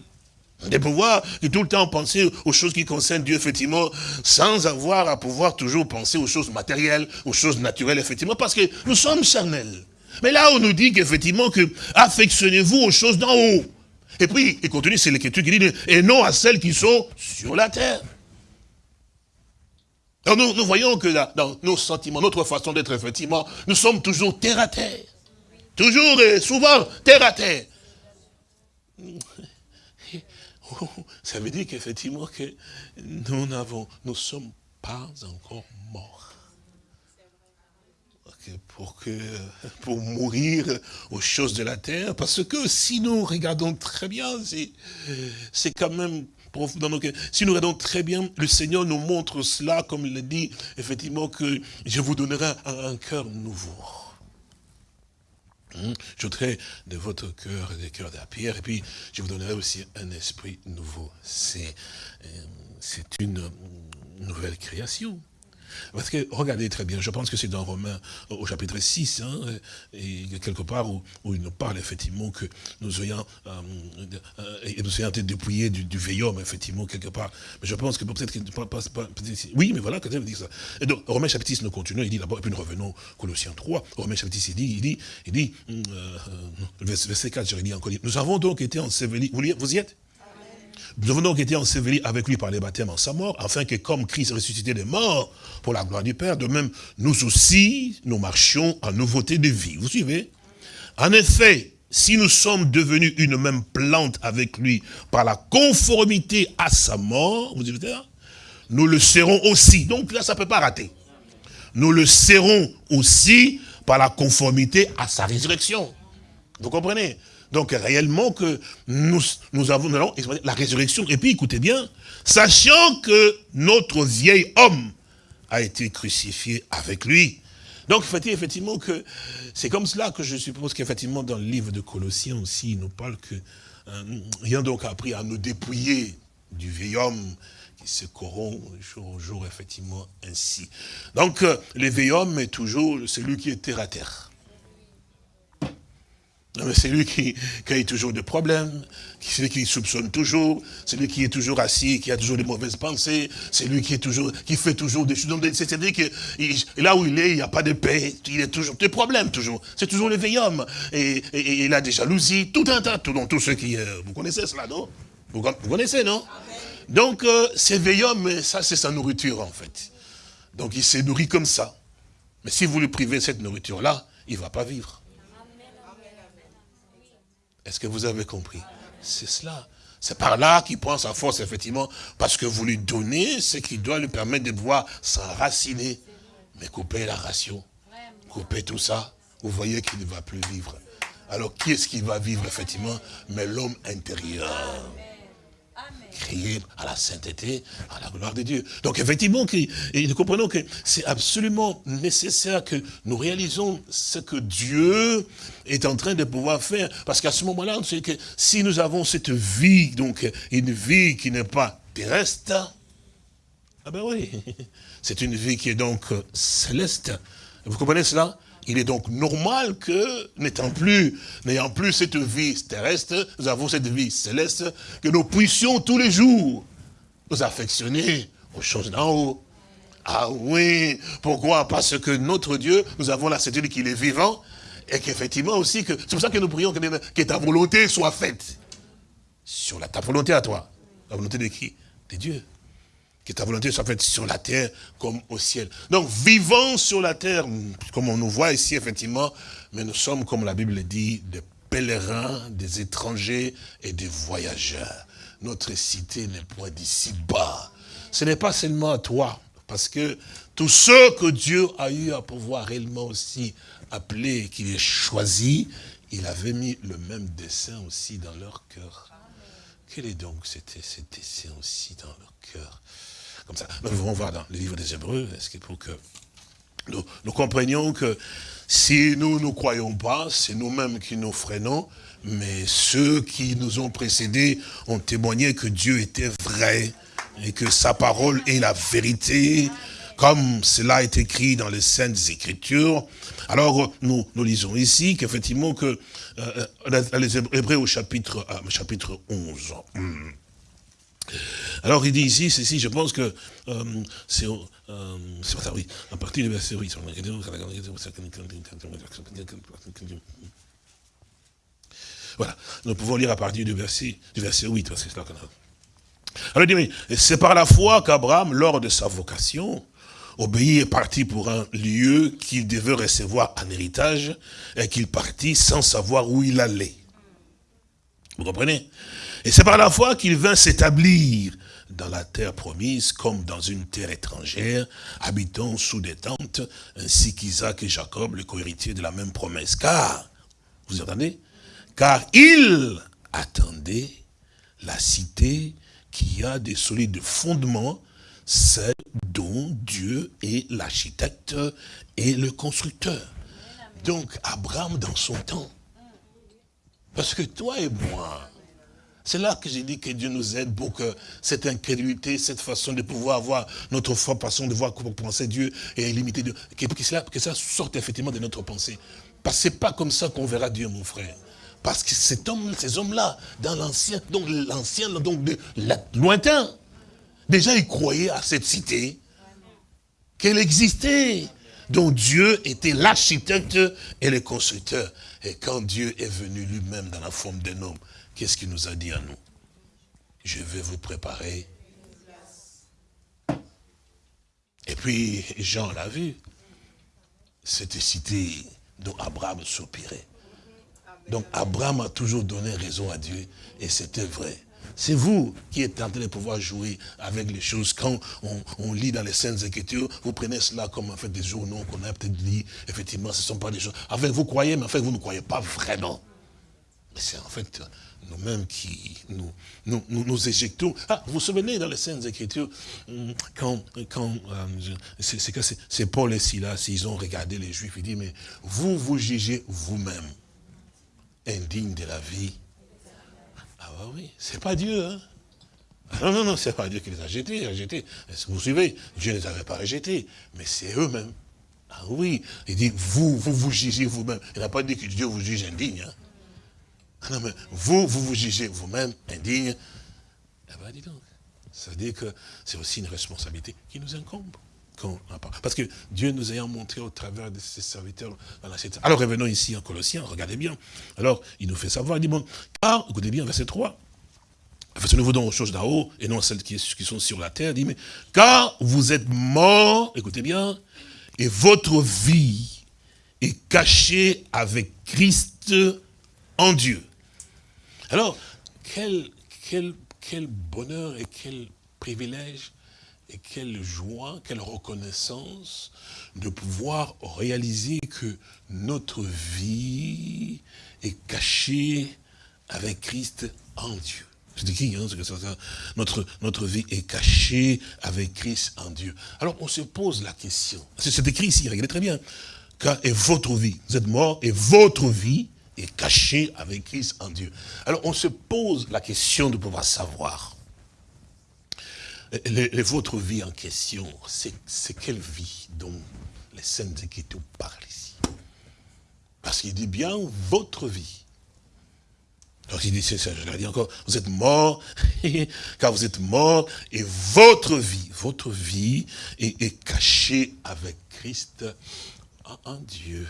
de pouvoir tout le temps penser aux choses qui concernent Dieu, effectivement, sans avoir à pouvoir toujours penser aux choses matérielles, aux choses naturelles, effectivement, parce que nous sommes charnels. Mais là, on nous dit qu'effectivement, que affectionnez-vous aux choses d'en haut. Et puis, il continue, c'est l'écriture qui dit, et non à celles qui sont sur la terre. Nous, nous voyons que dans nos sentiments, notre façon d'être, effectivement, nous sommes toujours terre à terre. Toujours et souvent terre à terre. Ça veut dire qu'effectivement que nous n'avons, nous sommes pas encore morts. Pour, que, pour mourir aux choses de la terre, parce que si nous regardons très bien, c'est quand même dans nos Si nous regardons très bien, le Seigneur nous montre cela, comme il dit, effectivement, que je vous donnerai un, cœur nouveau. Hum, je de votre cœur des cœurs de la pierre, et puis je vous donnerai aussi un esprit nouveau. C'est euh, une nouvelle création. Parce que, regardez très bien, je pense que c'est dans Romains, au chapitre 6, hein, et quelque part où, il nous parle effectivement que nous ayons, euh, euh, et nous ayons été dépouillés du, vieil homme, effectivement, quelque part. Mais je pense que peut-être qu'il ne pas, pas, Oui, mais voilà, quand même, dit ça. Et donc, Romains chapitre 6, nous continuons, il dit d'abord, et puis nous revenons Colossiens 3. Romains chapitre 6, il dit, il dit, il dit, euh, verset 4, je dit encore, nous avons donc été ensevelis. Vous, vous y êtes? Nous avons donc été ensevelis avec lui par les baptêmes en sa mort, afin que comme Christ ressuscité des morts pour la gloire du Père, de même, nous aussi, nous marchions en nouveauté de vie. Vous suivez? En effet, si nous sommes devenus une même plante avec lui par la conformité à sa mort, vous suivez nous le serons aussi. Donc là, ça ne peut pas rater. Nous le serons aussi par la conformité à sa résurrection. Vous comprenez? Donc réellement que nous, nous avons la résurrection. Et puis écoutez bien, sachant que notre vieil homme a été crucifié avec lui. Donc effectivement que c'est comme cela que je suppose qu'effectivement dans le livre de Colossiens aussi, il nous parle que euh, rien donc appris à nous dépouiller du vieil homme qui se corrompt jour au jour, effectivement, ainsi. Donc, euh, le vieil homme est toujours celui qui est terre à terre. C'est lui qui, qui, a toujours des problèmes, c'est lui qui soupçonne toujours, c'est lui qui est toujours assis, qui a toujours des mauvaises pensées, c'est lui qui est toujours, qui fait toujours des choses. C'est-à-dire que là où il est, il n'y a pas de paix, il a toujours des problèmes, toujours. C'est toujours le vieil homme. Et, il a des jalousies, tout un tas, tout, donc, tous ceux qui... Euh, vous connaissez cela, non? Vous, connaissez, non? Donc, euh, ce vieil homme, ça c'est sa nourriture en fait. Donc il s'est nourri comme ça. Mais si vous lui privez cette nourriture-là, il ne va pas vivre. Est-ce que vous avez compris? C'est cela. C'est par là qu'il prend sa force, effectivement, parce que vous lui donnez ce qui doit lui permettre de pouvoir s'enraciner. Mais couper la ration, couper tout ça, vous voyez qu'il ne va plus vivre. Alors qui est-ce qui va vivre, effectivement? Mais l'homme intérieur crier à la sainteté, à la gloire de Dieu. Donc effectivement, nous comprenons que c'est absolument nécessaire que nous réalisons ce que Dieu est en train de pouvoir faire. Parce qu'à ce moment-là, c'est que si nous avons cette vie, donc une vie qui n'est pas terrestre, ah ben oui, c'est une vie qui est donc céleste. Vous comprenez cela? Il est donc normal que, n'étant plus, n'ayant plus cette vie terrestre, nous avons cette vie céleste, que nous puissions tous les jours nous affectionner aux choses d'en haut. Ah oui, pourquoi? Parce que notre Dieu, nous avons la certitude qu'il est vivant, et qu'effectivement aussi, c'est pour ça que nous prions que, ta volonté soit faite. Sur la, ta volonté à toi. La volonté de qui? De Dieu que ta volonté soit faite sur la terre comme au ciel. Donc, vivant sur la terre, comme on nous voit ici, effectivement, mais nous sommes, comme la Bible dit, des pèlerins, des étrangers et des voyageurs. Notre cité n'est point d'ici bas. Ce n'est pas seulement à toi, parce que tous ceux que Dieu a eu à pouvoir réellement aussi appeler, qu'il ait choisi, il avait mis le même dessin aussi dans leur cœur. Quel est donc cet, dessin aussi dans leur cœur? Nous pouvons voir dans le livre des Hébreux, pour que nous, comprenions que si nous ne croyons pas, c'est nous-mêmes qui nous freinons, mais ceux qui nous ont précédés ont témoigné que Dieu était vrai et que sa parole est la vérité, comme cela est écrit dans les Saintes Écritures. Alors, nous, nous lisons ici qu'effectivement, que euh, euh les Hébreux au chapitre, euh, chapitre 11, alors il dit ici, ceci, je pense que euh, c'est euh, oui, à partir du verset 8. Voilà, nous pouvons lire à partir du verset, du verset 8, parce que c'est là qu'on a. Alors il dit, c'est par la foi qu'Abraham, lors de sa vocation, obéit et parti pour un lieu qu'il devait recevoir en héritage, et qu'il partit sans savoir où il allait. Vous comprenez? Et c'est par la foi qu'il vint s'établir dans la terre promise comme dans une terre étrangère, habitant sous des tentes, ainsi qu'Isaac et Jacob, les co-héritiers de la même promesse. Car, vous entendez? Car il attendait la cité qui a des solides fondements, celle dont Dieu est l'architecte et le constructeur. Donc, Abraham dans son temps. Parce que toi et moi, c'est là que j'ai dit que Dieu nous aide pour que cette incrédulité, cette façon de pouvoir avoir notre foi, façon de voir comment penser Dieu et limiter Dieu, que, cela, que ça sorte effectivement de notre pensée. Parce que ce n'est pas comme ça qu'on verra Dieu, mon frère. Parce que cet homme, ces hommes-là, dans l'ancien, donc l'ancien, donc lointain, déjà ils croyaient à cette cité, qu'elle existait, dont Dieu était l'architecte et le constructeur. Et quand Dieu est venu lui-même dans la forme d'un homme, Qu'est-ce qu'il nous a dit à nous? Je vais vous préparer. Et puis, Jean l'a vu. Cette cité dont Abraham soupirait. Donc, Abraham a toujours donné raison à Dieu. Et c'était vrai. C'est vous qui êtes en train de pouvoir jouer avec les choses. Quand on, lit dans les scènes Écritures, vous prenez cela comme en fait des journaux qu'on a peut-être dit. Effectivement, ce ne sont pas des choses. En fait, vous croyez, mais en fait, vous ne croyez pas vraiment. Mais c'est en fait nous-mêmes qui nous, éjectons. Ah, vous vous souvenez dans les scènes Écritures, hum, quand, quand euh, c'est Paul et Silas, ils ont regardé les Juifs, ils disent, mais vous vous jugez vous-même indigne de la vie. Ah bah oui, c'est pas Dieu, hein ah non, non, non, c'est pas Dieu qui les a jetés, a jetés. Vous suivez? Dieu ne les avait pas rejetés, mais c'est eux-mêmes. Ah oui, il dit, vous, vous vous jugez vous-même. Il n'a pas dit que Dieu vous juge indigne. Hein? Ah vous, vous vous jugez vous-même indigne. Eh bien, dis donc. Ça veut dire que c'est aussi une responsabilité qui nous incombe. Parce que Dieu nous ayant montré au travers de ses serviteurs la Alors revenons ici en Colossiens, regardez bien. Alors, il nous fait savoir, il dit, bon, car, écoutez bien, verset 3, faisons-nous donc aux choses d'en haut, et non celles qui, qui, sont sur la terre, il dit, mais, car vous êtes morts, écoutez bien, et votre vie est cachée avec Christ en Dieu. Alors, quel, bonheur et quel privilège et quelle joie, quelle reconnaissance de pouvoir réaliser que notre vie est cachée avec Christ en Dieu. C'est écrit, hein, notre, notre vie est cachée avec Christ en Dieu. Alors on se pose la question, c'est écrit ici, regardez très bien, car votre vie, vous êtes mort et votre vie est caché avec Christ en Dieu. Alors on se pose la question de pouvoir savoir, votre vie en question, c'est quelle vie dont les Saintes Écritures parlent ici? Parce qu'il dit bien votre vie. Donc il dit, c'est ça, je l'ai dit encore, vous êtes mort, car vous êtes mort, et votre vie, votre vie est cachée avec Christ en Dieu.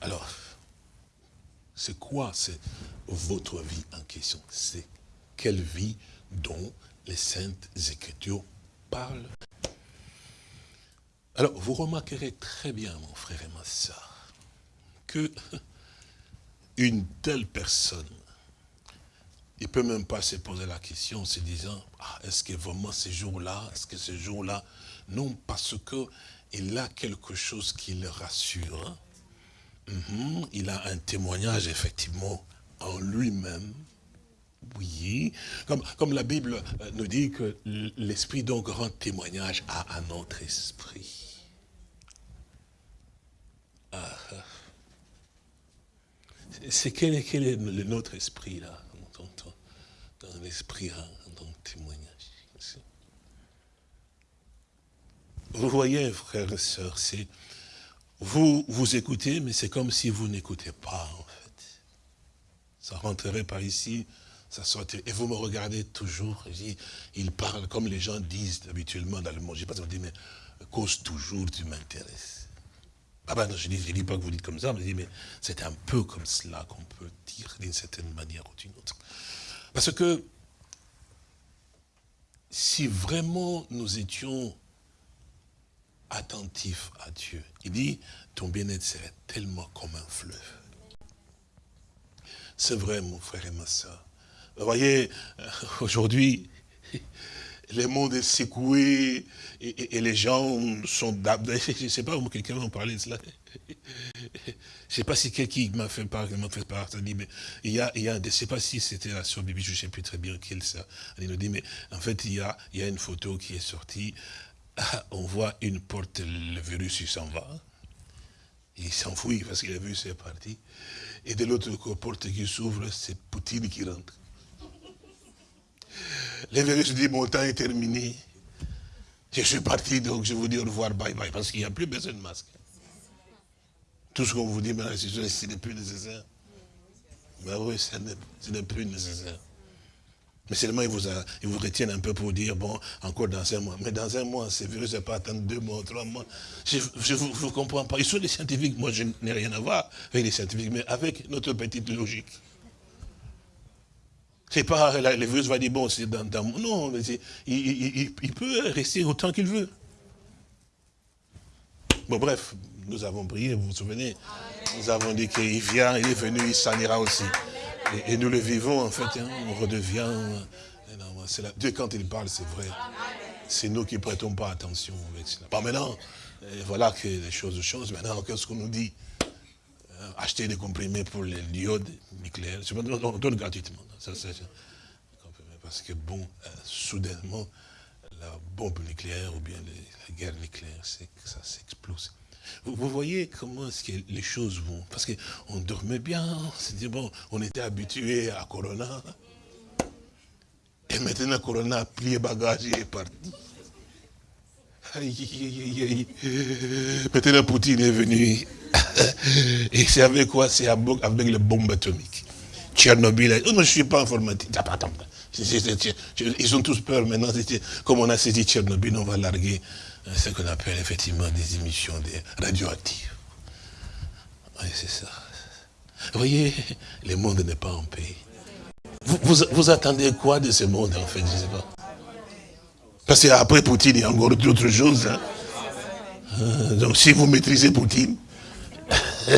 Alors, c'est quoi votre vie en question? C'est quelle vie dont les saintes écritures parlent? Alors, vous remarquerez très bien, mon frère et ma soeur, que une telle personne, il ne peut même pas se poser la question en se disant, ah, est-ce que vraiment ce jour-là, est-ce que ce jour-là, non, parce qu'il a quelque chose qui le rassure. Hein. Mhm, il a un témoignage effectivement en lui-même. Oui, comme, la Bible euh, nous dit que l'Esprit donc rend témoignage à, notre esprit. Ah, ah. C'est quel, est, quel est le, notre esprit là Dans, l'esprit, hein, dans témoignage? Vous voyez, frères et sœurs, c'est vous, vous écoutez, mais c'est comme si vous n'écoutez pas, en fait. Ça rentrerait par ici, ça sortirait. Et vous me regardez toujours, il parle comme les gens disent habituellement dans le monde. Je ne sais pas si on dit, mais cause toujours, tu m'intéresses. Ah ben non, je ne dis, dis, pas que vous dites comme ça, mais, mais c'est un peu comme cela qu'on peut dire d'une certaine manière ou d'une autre. Parce que si vraiment nous étions attentif à Dieu. Il dit, ton bien-être serait tellement comme un fleuve. C'est vrai, mon frère et ma soeur. Vous voyez, euh, aujourd'hui, le monde est secoué et, les gens sont... Je ne sais pas, quelqu'un m'a parlé de cela. Je ne sais pas si quelqu'un m'a fait part, m'a fait part, dit, mais il y a, il y a je ne sais pas si c'était la soeur Bibi, je ne sais plus très bien qui ça. Il nous dit, mais en fait, il y a, il y a une photo qui est sortie, on voit une porte, le virus, il s'en va. Il s'enfuit parce qu'il a vu, c'est parti. Et de l'autre porte qui s'ouvre, c'est Poutine qui rentre. Le virus dit, mon temps est terminé. Je suis parti, donc je vous dis au revoir, bye bye, parce qu'il n'y a plus besoin de masque. Tout ce qu'on vous dit maintenant, ce n'est plus nécessaire. Mais oui, ce n'est plus nécessaire. Mais seulement, ils vous, retiennent un peu pour dire, bon, encore dans un mois. Mais dans un mois, ce virus ne pas attendre deux mois, trois mois. Je ne vous, comprends pas. Ils sont des scientifiques. Moi, je n'ai rien à voir avec les scientifiques, mais avec notre petite logique. C'est pas, le virus va dire, bon, c'est dans, dans, Non, il, il, peut rester autant qu'il veut. Bon, bref, nous avons prié, vous vous souvenez Nous avons dit qu'il vient, il est venu, il s'en ira aussi. Et, nous le vivons, en fait, hein, on redevient... La, Dieu, quand il parle, c'est vrai. C'est nous qui ne prêtons pas attention avec cela. Pas maintenant, voilà que les choses changent. Maintenant, qu'est-ce qu'on nous dit? Euh, Acheter des comprimés pour les diodes nucléaires. On donne gratuitement. parce que, bon, euh, soudainement, la bombe nucléaire ou bien la guerre nucléaire, ça s'explose. Vous, voyez comment est-ce que les choses vont? Parce qu'on dormait bien, on bon, on était habitué à Corona. Et maintenant, Corona a plié bagage et est parti. Maintenant, Poutine est venu. Et c'est avec quoi? C'est avec les bombes atomiques. Tchernobyl. Oh, non, je ne suis pas informatique. Ils ont tous peur maintenant. Comme on a saisi Tchernobyl, on va larguer ce qu'on appelle effectivement des émissions radioactives. Oui, c'est ça. Vous voyez, le monde n'est pas en paix. Vous, vous, attendez quoi de ce monde, en fait, je ne sais pas. Parce qu'après Poutine, il y a encore d'autres choses. Hein. Euh, donc si vous maîtrisez Poutine,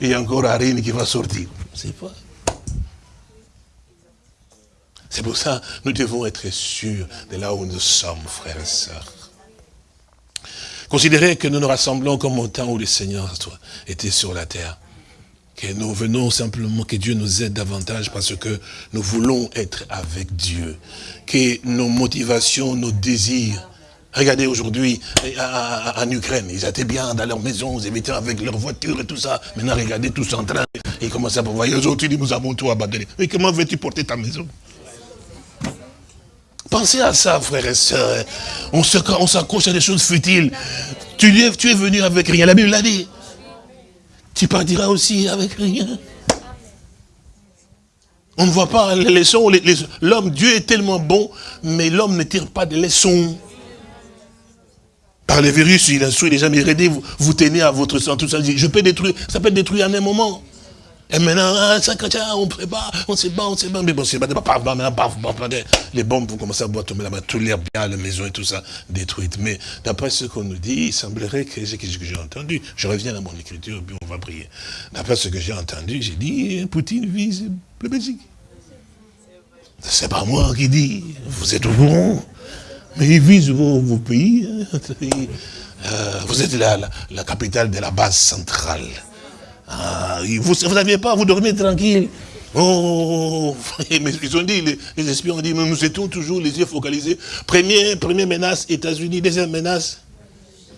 il y a encore Arine qui va sortir. C'est pas. C'est pour ça nous devons être sûrs de là où nous sommes, frères et sœurs. Considérez que nous nous rassemblons comme au temps où le Seigneur était sur la terre. Que nous venons simplement, que Dieu nous aide davantage parce que nous voulons être avec Dieu. Que nos motivations, nos désirs, Regardez aujourd'hui en Ukraine, ils étaient bien dans leur maison, ils étaient avec leur voiture et tout ça. Maintenant, regardez tous en train, ils commencent à voir. Aujourd'hui, nous avons tout abandonné. Mais comment veux-tu porter ta maison? Pensez à ça, frères et sœurs. On s'accroche à des choses futiles. Tu es, tu es venu avec rien. La Bible l'a dit. Tu partiras aussi avec rien. On ne voit pas les leçons. L'homme, Dieu est tellement bon, mais l'homme ne tire pas de leçons. Par les virus, il instruit les gens, mais vous, vous tenez à votre sang, tout ça. Je peux détruire, ça peut être détruit en un moment. Et maintenant, ah, on prépare, on se bat, on se bat. Mais bon, c'est pas, maintenant, paf, les bombes vont commencer à boire tomber là-bas, tout l'air bien, la maison et tout ça, détruite. Mais d'après ce qu'on nous dit, il semblerait que ce que j'ai entendu, je reviens à mon écriture, puis on va prier. D'après ce que j'ai entendu, j'ai dit, Poutine vise le Belgique. C'est pas moi qui dis, vous êtes au courant. Mais il vise vos, pays. Hein. Euh, vous êtes la, la capitale de la base centrale. Ah, vous n'aviez pas, vous dormez tranquille. Oh, mais ils ont dit, les, espions ont dit, mais nous étions toujours les yeux focalisés. Première, première menace, États-Unis, deuxième menace,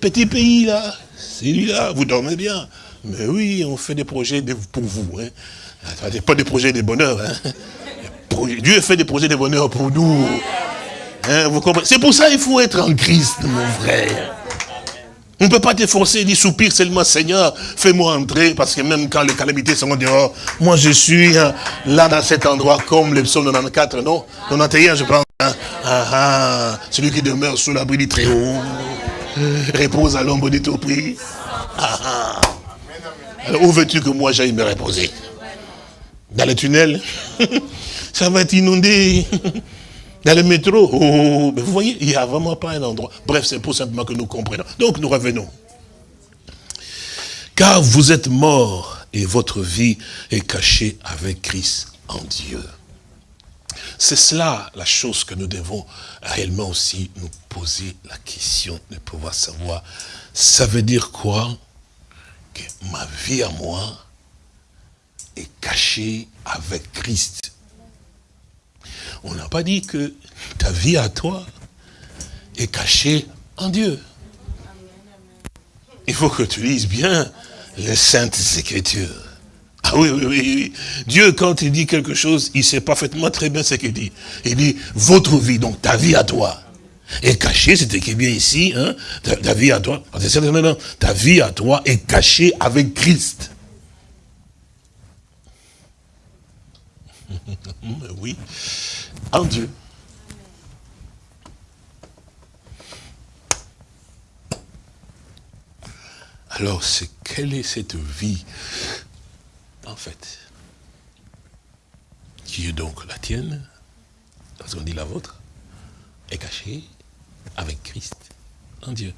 petit pays là, celui-là, vous dormez bien. Mais oui, on fait des projets pour vous. Hein. Pas des projets de bonheur. Hein. Dieu fait des projets de bonheur pour nous. Hein, C'est pour ça qu'il faut être en Christ, mon frère. On ne peut pas te forcer, dire soupir seulement, Seigneur, fais-moi entrer, parce que même quand les calamités sont dehors, moi je suis hein, là dans cet endroit, comme le psaume 94, non 91, je pense. Hein. Ah, ah, celui qui demeure sous l'abri du Très-Haut, repose à l'ombre du Tout-Prix. Ah, ah, Alors où veux-tu que moi j'aille me reposer? Dans le tunnel Ça va être inondé. Dans le métro, oh, oh, oh, vous voyez, il n'y a vraiment pas un endroit. Bref, c'est pour simplement que nous comprenions. Donc nous revenons. Car vous êtes morts et votre vie est cachée avec Christ en Dieu. C'est cela la chose que nous devons réellement aussi nous poser la question de pouvoir savoir. Ça veut dire quoi? Que ma vie à moi est cachée avec Christ. On n'a pas dit que ta vie à toi est cachée en Dieu. Il faut que tu lises bien les saintes écritures. Ah oui, oui, oui, Dieu, quand il dit quelque chose, il sait parfaitement très bien ce qu'il dit. Il dit, votre vie, donc ta vie à toi, est cachée, c'est écrit bien ici, hein, ta, vie à toi, ta vie à toi est cachée avec Christ. oui, en Dieu. Alors, quelle est cette vie, en fait, qui est donc la tienne, parce qu'on dit la vôtre, est cachée avec Christ en Dieu.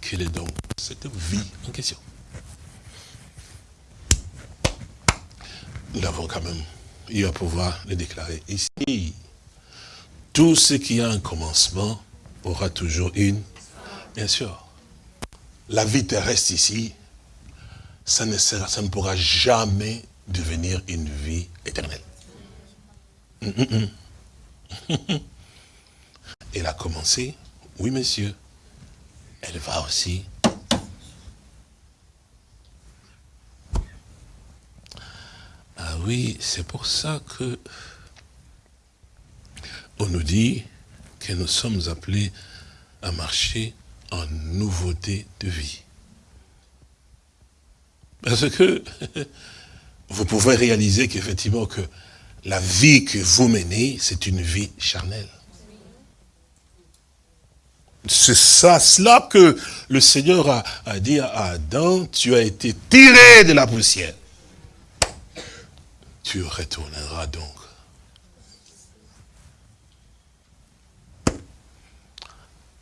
Quelle est donc cette vie en question? Nous l'avons quand même eu à pouvoir le déclarer ici. Tout ce qui a un commencement aura toujours une, bien sûr, la vie terrestre ici, ça ne, sera, ça pourra jamais devenir une vie éternelle. Hum, hum, hum. Elle a commencé, oui monsieur, elle va aussi. Ah oui, c'est pour ça que on nous dit que nous sommes appelés à marcher en nouveauté de vie. Parce que vous pouvez réaliser qu'effectivement que la vie que vous menez, c'est une vie charnelle. C'est ça, cela que le Seigneur a, a, dit à Adam, tu as été tiré de la poussière. Tu retourneras donc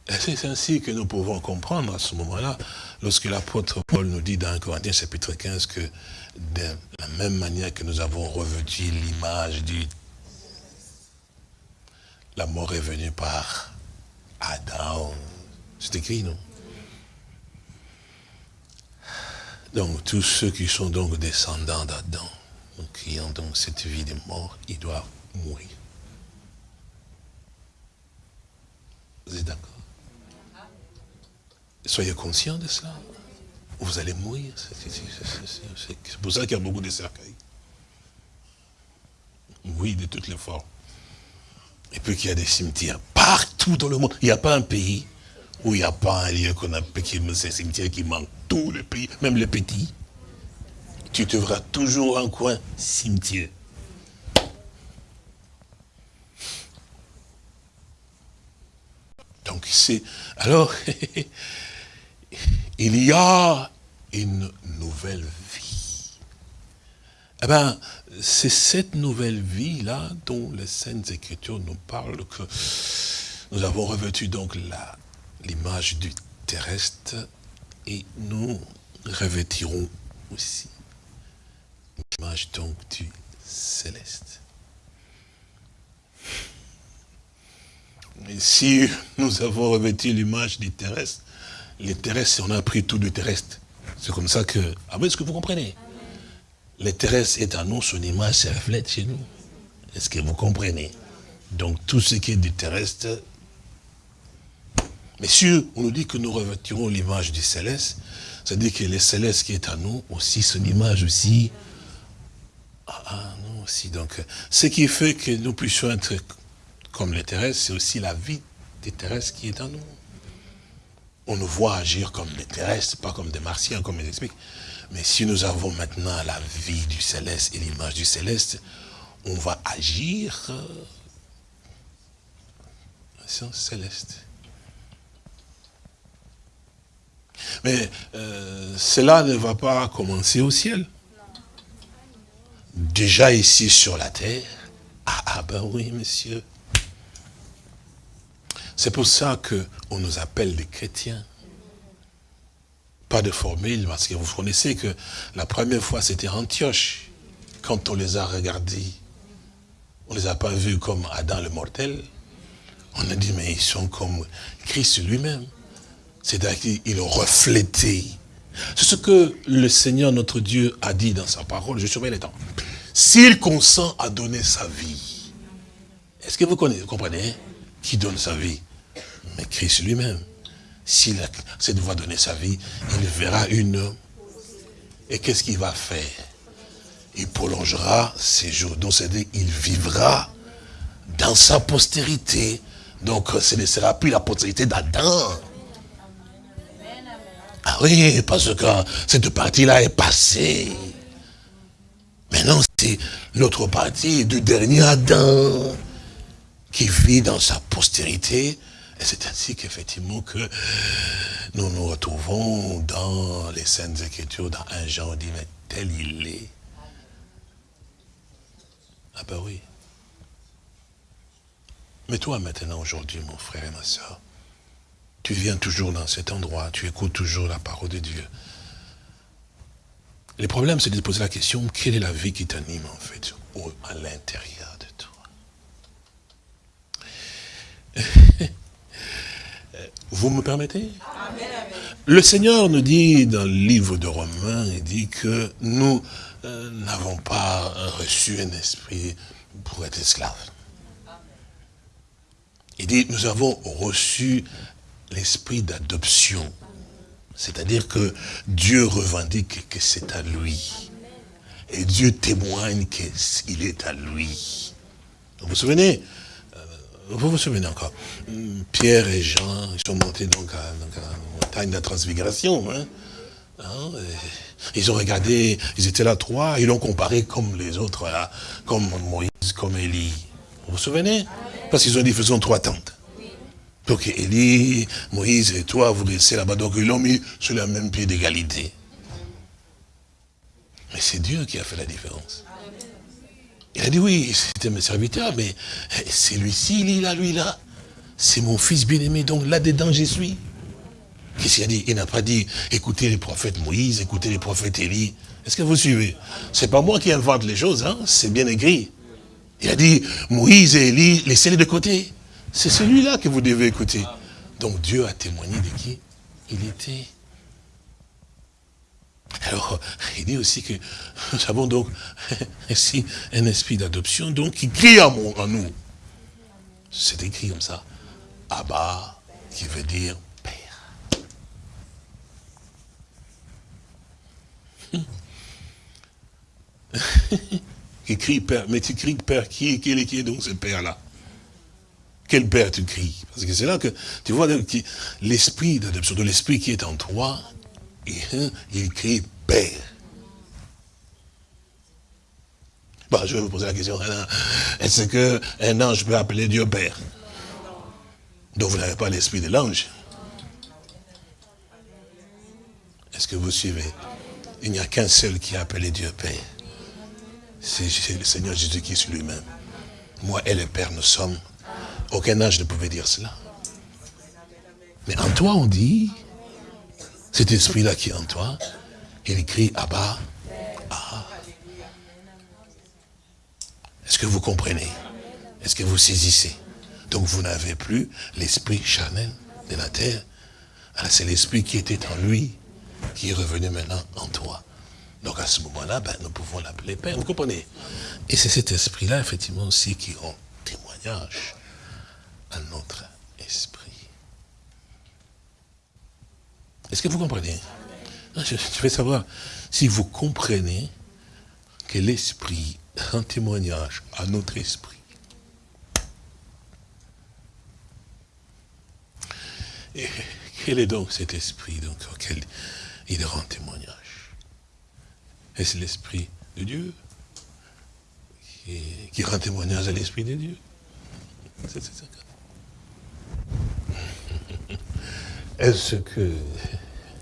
c'est ainsi que nous pouvons comprendre à ce moment-là, lorsque l'apôtre Paul nous dit dans 1 Corinthiens chapitre 15 que de la même manière que nous avons revêtu l'image du... La mort est venue par Adam. C'est écrit, non? Donc tous ceux qui sont donc descendants d'Adam, qui ont donc cette vie de mort, ils doivent mourir. Vous êtes d'accord? Soyez conscients de cela. Vous allez mourir. C'est pour ça qu'il y a beaucoup de cercueils. Oui, de toutes les formes. Et puis qu'il y a des cimetières partout dans le monde. Il n'y a pas un pays où il n'y a pas un lieu qu'on appelle ces cimetières qui manquent. Tous les pays, même les petits. Tu te verras toujours un coin cimetière. Donc c'est... Alors, il y a une nouvelle vie. Eh bien, c'est cette nouvelle vie-là dont les Saintes Écritures nous parlent que nous avons revêtu donc l'image du terrestre et nous revêtirons aussi l'image donc du céleste. Si nous avons revêtu l'image du terrestre, les terrestres, on a pris tout du terrestre. C'est comme ça que... Ah oui, est-ce que vous comprenez? Les terrestres est à nous, son image se reflète chez nous. Est-ce que vous comprenez? Donc tout ce qui est du terrestre... Si on nous dit que nous revêtirons l'image du céleste, c'est-à-dire que le céleste qui est à nous, aussi son image aussi... Ah, ah non, aussi. Donc, ce qui fait que nous puissions être comme les terrestres, c'est aussi la vie des terrestres qui est en nous on nous voit agir comme des terrestres, pas comme des martiens, comme il explique. Mais si nous avons maintenant la vie du céleste et l'image du céleste, on va agir sans céleste. Mais euh, cela ne va pas commencer au ciel. Déjà ici sur la terre, ah, ah ben oui, monsieur. C'est pour ça qu'on nous appelle des chrétiens. Pas de formule, parce que vous connaissez que la première fois c'était Antioche, quand on les a regardés. On ne les a pas vus comme Adam le mortel. On a dit, mais ils sont comme Christ lui-même. C'est-à-dire qu'ils reflétaient. C'est ce que le Seigneur notre Dieu a dit dans sa parole. Je surveille les temps. S'il consent à donner sa vie, est-ce que vous comprenez Qui donne sa vie? Mais Christ lui-même. S'il accepte de donner sa vie, il verra une... Et qu'est-ce qu'il va faire? Il prolongera ses jours. Donc c'est-à-dire il vivra dans sa postérité. Donc ce ne sera plus la postérité d'Adam. Ah oui, parce que cette partie-là est passée. Maintenant, c'est l'autre partie du dernier Adam qui vit dans sa postérité. Et c'est ainsi qu'effectivement que nous nous retrouvons dans les Saintes Écritures, dans un Jean, on dit, mais tel il est. Ah ben oui. Mais toi maintenant, aujourd'hui, mon frère et ma soeur, tu viens toujours dans cet endroit, tu écoutes toujours la parole de Dieu. Le problème, c'est de te poser la question, quelle est la vie qui t'anime en fait, à l'intérieur de toi? Vous me permettez? Le Seigneur nous dit dans le livre de Romains, il dit que nous euh, n'avons pas reçu un esprit pour être esclaves. Il dit, nous avons reçu l'esprit d'adoption. C'est-à-dire que Dieu revendique que c'est à lui. Et Dieu témoigne qu'il est à lui. Vous vous souvenez? euh, Vous vous souvenez encore Pierre et Jean, ils sont montés donc à, la montagne de la transfiguration. Hein? Hein? Ils ont regardé, ils étaient là trois, ils l'ont comparé comme les autres, là, comme Moïse, comme Élie. Vous vous souvenez? Parce qu'ils ont dit, faisons trois tentes. Donc Élie, Moïse et toi, vous restez là-bas. Donc ils l'ont mis sur le même pied d'égalité. Mais c'est Dieu qui a fait la différence. Il a dit, oui, c'était mes serviteurs, mais c'est lui-ci, il est là, lui là. C'est mon fils bien-aimé, donc là-dedans, je suis. Qu'est-ce qu'il a dit? Il n'a pas dit, écoutez les prophètes Moïse, écoutez les prophètes Élie. Est-ce que vous suivez? C'est pas moi qui invente les choses, hein c'est bien écrit. Il a dit, Moïse et Élie, laissez-les de côté. C'est celui-là que vous devez écouter. Donc Dieu a témoigné de qui? Il était. Alors, il dit aussi que nous avons donc ici un esprit d'adoption, donc qui crie en, nous. C'est écrit comme ça. Abba, qui veut dire Père. qui crie Père, mais tu cries Père, qui est, qui est, qui est donc ce Père-là? Quel père tu cries? Parce que c'est là que tu vois l'esprit d'adoption, de l'esprit qui est en toi, il crie Père. Je vais vous poser la question, est-ce qu'un ange peut appeler Dieu Père? Donc vous n'avez pas l'esprit de l'ange. Est-ce que vous suivez? Il n'y a qu'un seul qui a appelé Dieu Père. C'est le Seigneur Jésus-Christ lui-même. Moi et le Père, nous sommes aucun âge ne pouvait dire cela. Mais en toi, on dit, cet esprit-là qui est en toi, il crie Abba. Ah. Est-ce que vous comprenez? Est-ce que vous saisissez? Donc vous n'avez plus l'esprit charnel de la terre. C'est l'esprit qui était en lui, qui est revenu maintenant en toi. Donc à ce moment-là, ben, nous pouvons l'appeler Père. Vous comprenez? Et c'est cet esprit-là, effectivement, aussi qui rend témoignage notre esprit. Est-ce que vous comprenez? Je, je vais savoir si vous comprenez que l'esprit rend témoignage à notre esprit. Et quel est donc cet esprit donc, auquel il rend témoignage? Est-ce l'esprit de Dieu qui, qui, rend témoignage à l'esprit de Dieu? Est-ce que...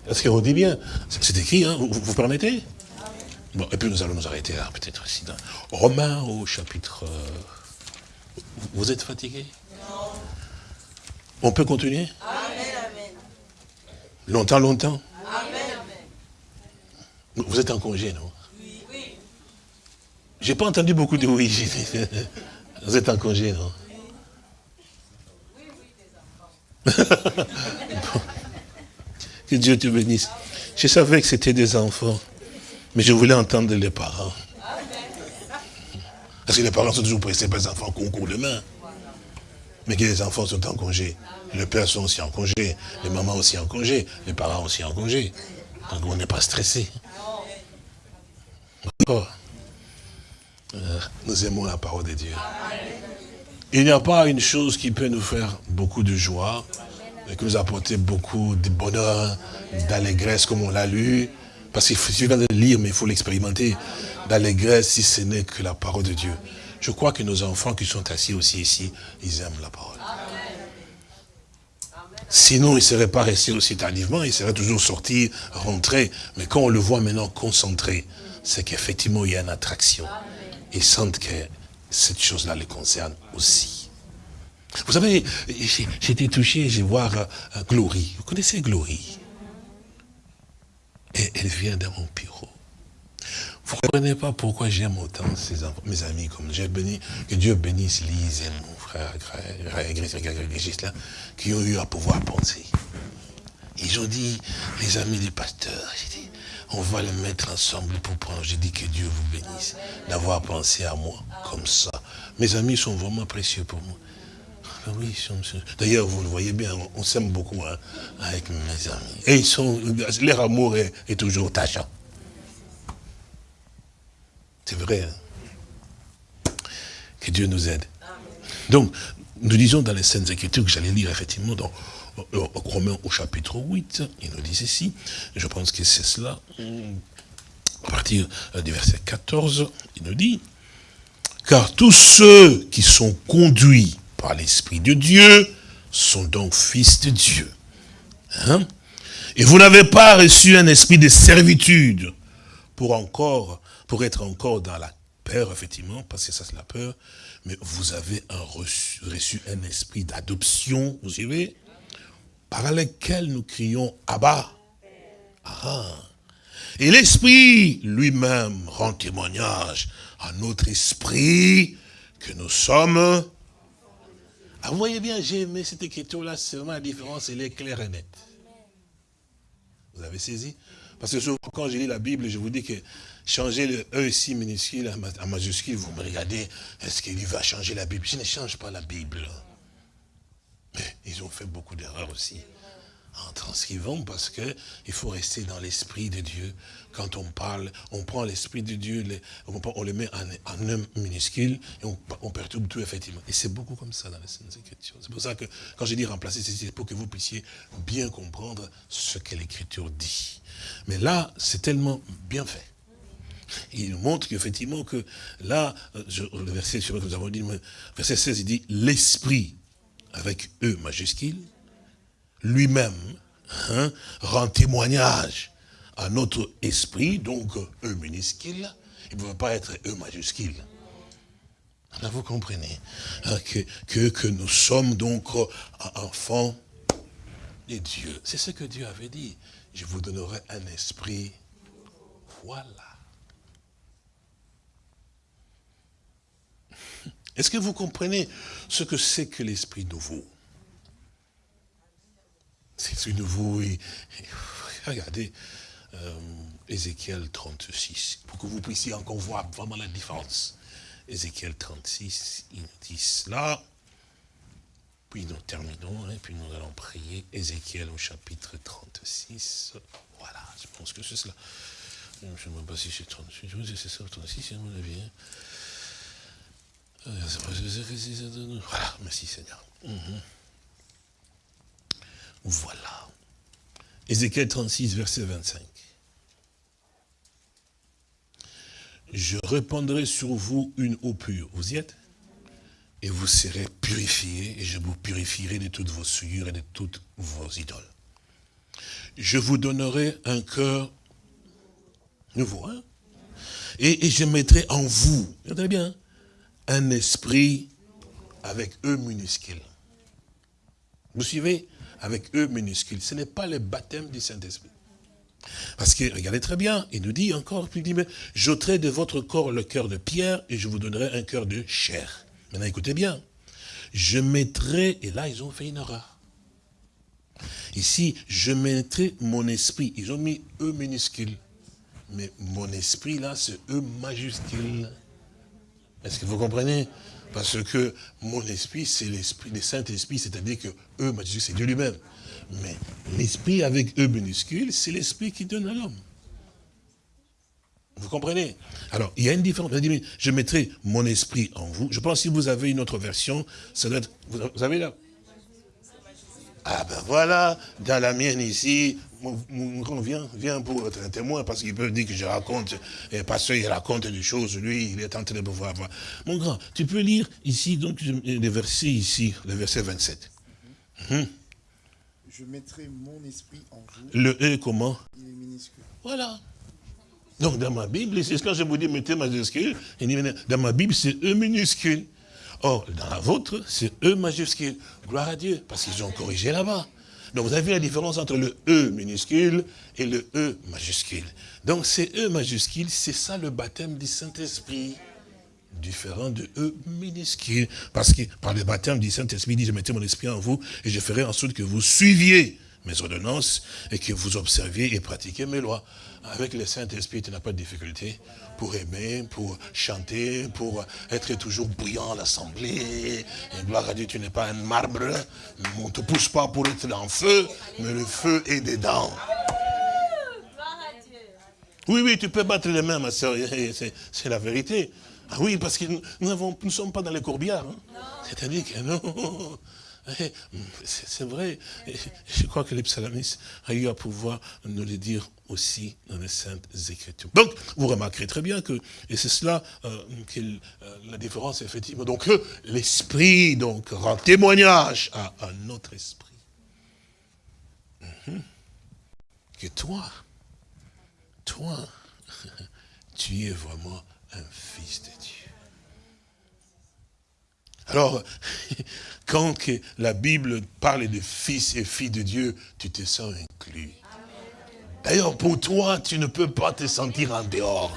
Est-ce qu'on dit bien C'est écrit, hein, vous, permettez Bon, et puis nous allons nous arrêter là, peut-être ici, dans Romains au chapitre... Euh, vous êtes fatigué On peut continuer Longtemps, longtemps Vous êtes en congé, non Oui. J'ai pas entendu beaucoup de oui. Vous êtes en congé, non Dieu te bénisse. Je savais que c'était des enfants, mais je voulais entendre les parents. Parce que les parents sont toujours pressés par les enfants concours demain. Mais que les enfants sont en congé. Les pères sont aussi en congé. Les mamans aussi en congé. Les parents aussi en congé. Donc on n'est pas stressé. Euh, nous aimons la parole de Dieu. Il n'y a pas une chose qui peut nous faire beaucoup de joie, et qui nous apporter beaucoup de bonheur, d'allégresse, comme on l'a lu. Parce qu'il suffit de lire, mais il faut l'expérimenter. D'allégresse, si ce n'est que la parole de Dieu. Je crois que nos enfants qui sont assis aussi ici, ils aiment la parole. Sinon, ils ne seraient pas restés aussi tardivement, ils seraient toujours sortis, rentrés. Mais quand on le voit maintenant concentré, c'est qu'effectivement, il y a une attraction. Ils sentent que cette chose-là les concerne aussi. Vous savez, j'ai été touché, je vois euh, Glory. Vous connaissez Glory? Et elle vient dans mon bureau. Vous ne comprenez pas pourquoi j'aime autant ces enfants, mes amis, comme j'ai béni, que Dieu bénisse Lise et mon frère, là, qui ont eu à pouvoir penser. Ils ont dit, les amis du pasteur, j'ai on va les mettre ensemble pour prendre. J'ai dit que Dieu vous bénisse d'avoir pensé à moi comme ça. Mes amis sont vraiment précieux pour moi. Ah oui, d'ailleurs, vous le voyez bien, on, s'aime beaucoup hein, avec mes amis. Et ils sont, leur amour est, toujours tachant. C'est vrai. Hein. Que Dieu nous aide. Donc, nous disons dans les scènes Écritures que j'allais lire effectivement dans Romains au chapitre 8, il nous dit ceci, je pense que c'est cela, à partir du verset 14, il nous dit, car tous ceux qui sont conduits par l'Esprit de Dieu sont donc fils de Dieu. Hein? Et vous n'avez pas reçu un esprit de servitude pour encore, pour être encore dans la peur, effectivement, parce que ça c'est la peur, mais vous avez reçu, un esprit d'adoption, vous savez, par lequel nous crions Abba. Ah. Et l'esprit lui-même rend témoignage à notre esprit que nous sommes ah, vous voyez bien, j'ai aimé cette écriture-là, c'est vraiment la différence, elle est claire et nette. Vous avez saisi? Parce que souvent, quand je lis la Bible, je vous dis que changer le E ici minuscule en majuscule, vous me regardez, est-ce qu'il va changer la Bible? Je ne change pas la Bible. Mais ils ont fait beaucoup d'erreurs aussi en transcrivant parce que il faut rester dans l'esprit de Dieu. Quand on parle, on prend l'esprit de Dieu, on, le met en, un minuscule et on, perturbe tout effectivement. Et c'est beaucoup comme ça dans les Saintes Écritures. C'est pour ça que quand je dis remplacer, c'est pour que vous puissiez bien comprendre ce que l'Écriture dit. Mais là, c'est tellement bien fait. Il montre qu'effectivement que là, le verset que nous avons dit, verset 16, il dit l'esprit avec E majuscule lui-même hein, rend témoignage à notre esprit, donc E minuscule, il ne peut pas être E majuscule. Là, vous comprenez hein, que, que, nous sommes donc enfants de Dieu. C'est ce que Dieu avait dit. Je vous donnerai un esprit. Voilà. Est-ce que vous comprenez ce que c'est que l'esprit nouveau? C'est nouveau. Et, regardez, euh, Ézéchiel 36, pour que vous puissiez encore voir vraiment la différence. Ézéchiel 36, il nous dit cela. Puis nous terminons, et hein, puis nous allons prier. Ézéchiel au chapitre 36. Voilà, je pense que c'est cela. Je ne sais même pas si c'est 36, c'est ça, 36, c'est mon avis. Voilà, merci Seigneur. Mhm. Voilà. Ézéchiel 36, verset 25. Je répandrai sur vous une eau pure. Vous y êtes? Et vous serez purifiés, et je vous purifierai de toutes vos souillures et de toutes vos idoles. Je vous donnerai un cœur nouveau, hein? Et, je mettrai en vous, regardez bien, un esprit avec E minuscule Vous suivez? Avec E minuscule. Ce n'est pas le baptême du Saint-Esprit. Parce que, regardez très bien, il nous dit encore, il dit, j'ôterai de votre corps le cœur de pierre et je vous donnerai un cœur de chair. Maintenant, écoutez bien. Je mettrai, et là, ils ont fait une erreur. Ici, je mettrai mon esprit. Ils ont mis E minuscule. Mais mon esprit, là, c'est E majuscule. Est-ce que vous comprenez? Parce que mon esprit, c'est l'esprit, le Saint-Esprit, c'est-à-dire que E majuscule, c'est Dieu lui-même. Mais l'esprit avec E minuscule, c'est l'esprit qui donne à l'homme. Vous comprenez? Alors, il y a une différence. Je mettrai mon esprit en vous. Je pense que si vous avez une autre version, ça doit être... Vous avez là Ah ben voilà, dans la mienne ici, mon, grand vient, vient pour être un témoin, parce qu'il peut dire que je raconte, et parce qu'il raconte des choses, lui, il est en train de pouvoir voir. Mon grand, tu peux lire ici, donc, les versets ici, le verset 27. Hum. Je mettrai mon esprit en vous. Le E comment? Il est minuscule. Voilà. Donc dans ma Bible, c'est quand je vous dis mettez majuscule, dans ma Bible c'est E minuscule. Or, dans la vôtre, c'est E majuscule. Gloire à Dieu, parce qu'ils ont corrigé là-bas. Donc vous avez la différence entre le E minuscule et le E majuscule. Donc c'est E majuscule, c'est ça le baptême du Saint-Esprit. Différent de E minuscule. Parce que par le baptême du Saint-Esprit, il dit, je mettrai mon esprit en vous et je ferai en sorte que vous suiviez mes ordonnances et que vous observiez et pratiquiez mes lois. Avec le Saint-Esprit, tu n'as pas de difficulté pour aimer, pour chanter, pour être toujours bouillant à l'assemblée. Gloire à Dieu, tu n'es pas un marbre. On ne te pousse pas pour être dans le feu, mais le feu est dedans. Oui, oui, tu peux battre les mains, ma soeur, c'est la vérité. Ah oui, parce que nous ne sommes pas dans les courbières. Hein. C'est-à-dire que non, eh, c'est vrai. Je crois que les psalmistes a eu à pouvoir nous le dire aussi dans les Saintes Écritures. Donc, vous remarquerez très bien que, et c'est cela euh, que euh, la différence, effectivement. Donc, l'Esprit donc rend témoignage à, un autre esprit. Mhm. Que toi, toi, tu es vraiment un fils de Dieu. Alors, quand la Bible parle de fils et filles de Dieu, tu te sens inclus. D'ailleurs, pour toi, tu ne peux pas te sentir en dehors.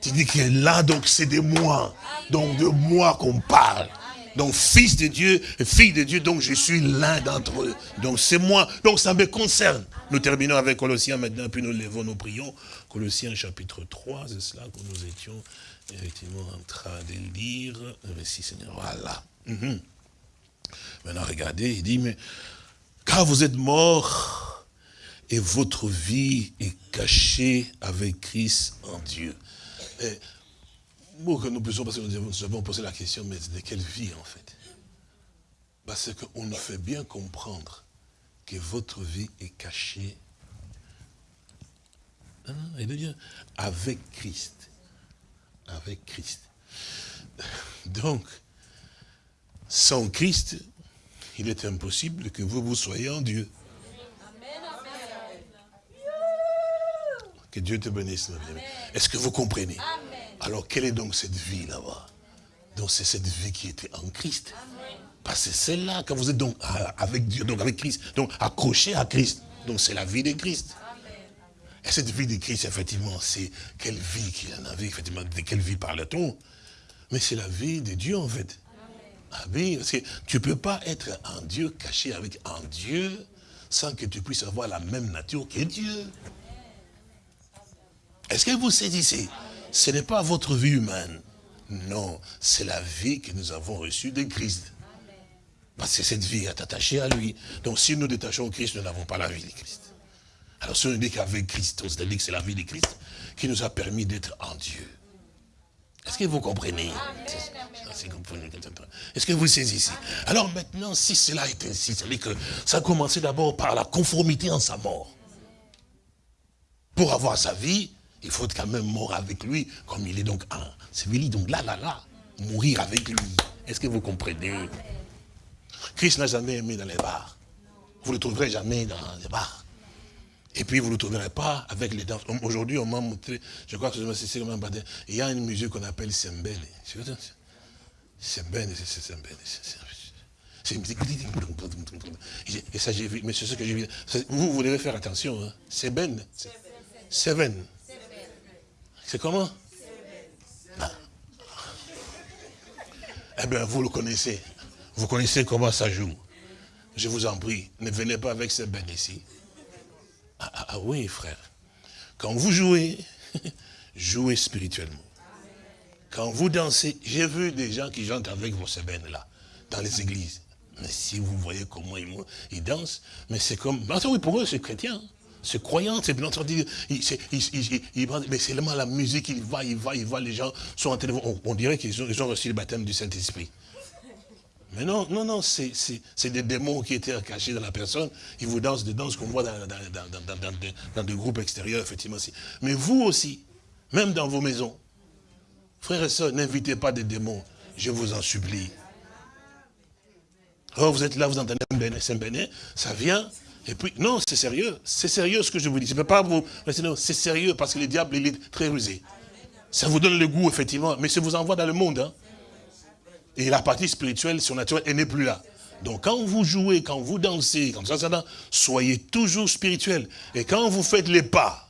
Tu dis que là, donc, c'est de moi. Donc, de moi qu'on parle. Donc, fils de Dieu, fille de Dieu, donc je suis l'un d'entre eux. Donc, c'est moi. Donc, ça me concerne. Nous terminons avec Colossiens maintenant, puis nous levons nos prions. Colossiens chapitre 3, c'est cela que nous étions effectivement en train de lire. Voilà. Mhm. Maintenant, regardez, il dit, mais car vous êtes morts et votre vie est cachée avec Christ en Dieu. Et, bon, que nous puissions, parce que nous avons posé la question, mais de quelle vie en fait? Parce qu'on nous fait bien comprendre que votre vie est cachée dit avec Christ. Avec Christ. Donc, sans Christ, il est impossible que vous, vous soyez en Dieu. Que Dieu te bénisse, Est-ce que vous comprenez? Alors, quelle est donc cette vie là-bas? Donc, c'est cette vie qui était en Christ. Parce que c'est là, quand vous êtes donc avec Dieu, donc avec Christ, donc accroché à Christ. Donc, c'est la vie de Christ. Et cette vie de Christ, effectivement, c'est quelle vie qu'il en avait, effectivement, de quelle vie parle-t-on? Mais c'est la vie de Dieu, en fait. Ah oui, parce que tu ne peux pas être un Dieu caché avec un Dieu sans que tu puisses avoir la même nature que Dieu. Est-ce que vous saisissez Ce n'est pas votre vie humaine? Non, c'est la vie que nous avons reçue de Christ. Parce que cette vie est attachée à lui. Donc si nous détachons Christ, nous n'avons pas la vie de Christ. Alors ce n'est dit qu'avec Christ, c'est-à-dire que c'est la vie de Christ qui nous a permis d'être en Dieu. Est-ce que vous comprenez? Est-ce que vous saisissez Alors maintenant, si cela est ainsi, c'est-à-dire que ça a commencé d'abord par la conformité en sa mort. Pour avoir sa vie, il faut quand même mort avec lui, comme il est donc un. C'est donc là, là, là, mourir avec lui. Est-ce que vous comprenez? Christ n'a jamais aimé dans les bars. Vous ne le trouverez jamais dans les bars. Et puis vous ne le trouverez pas avec les danses. Aujourd'hui, on m'a montré, je crois que c'est un baptême, il y a une musique qu'on appelle Sembele. Sembele, c'est Sembele. C'est une musique. Et ça, j'ai vu, mais c'est ce que j'ai vu. Vous, vous devez faire attention. Hein. Seven. C'est comment? Ah. Eh bien, vous le connaissez. Vous connaissez comment ça joue. Je vous en prie, ne venez pas avec ces bennes ici. Ah, ah, ah, oui, frère. Quand vous jouez, jouez spirituellement. Quand vous dansez, j'ai vu des gens qui chantent avec vos semaines là, dans les églises. Mais si vous voyez comment ils, ils dansent, mais c'est comme... oui, pour eux, c'est chrétien. C'est croyant, c'est bien entendu. mais c'est seulement la musique, il va, il va, il va, les gens sont en train on, on, dirait qu'ils ont, reçu le baptême du Saint-Esprit. Mais non, non, non, c'est des démons qui étaient cachés dans la personne. Ils vous dansent des danses qu'on voit dans, dans, des groupes extérieurs, effectivement. Mais vous aussi, même dans vos maisons, frères et sœurs, n'invitez pas des démons, je vous en supplie. Oh, vous êtes là, vous entendez un béné, ça vient, et puis, non, c'est sérieux. C'est sérieux ce que je vous dis. Je ne peux pas vous... C'est sérieux parce que le diable, il est très rusé. Ça vous donne le goût, effectivement, mais ça vous envoie dans le monde. Hein. Et la partie spirituelle, surnaturelle, elle n'est plus là. Donc quand vous jouez, quand vous dansez, comme ça, ça, soyez toujours spirituel. Et quand vous faites les pas,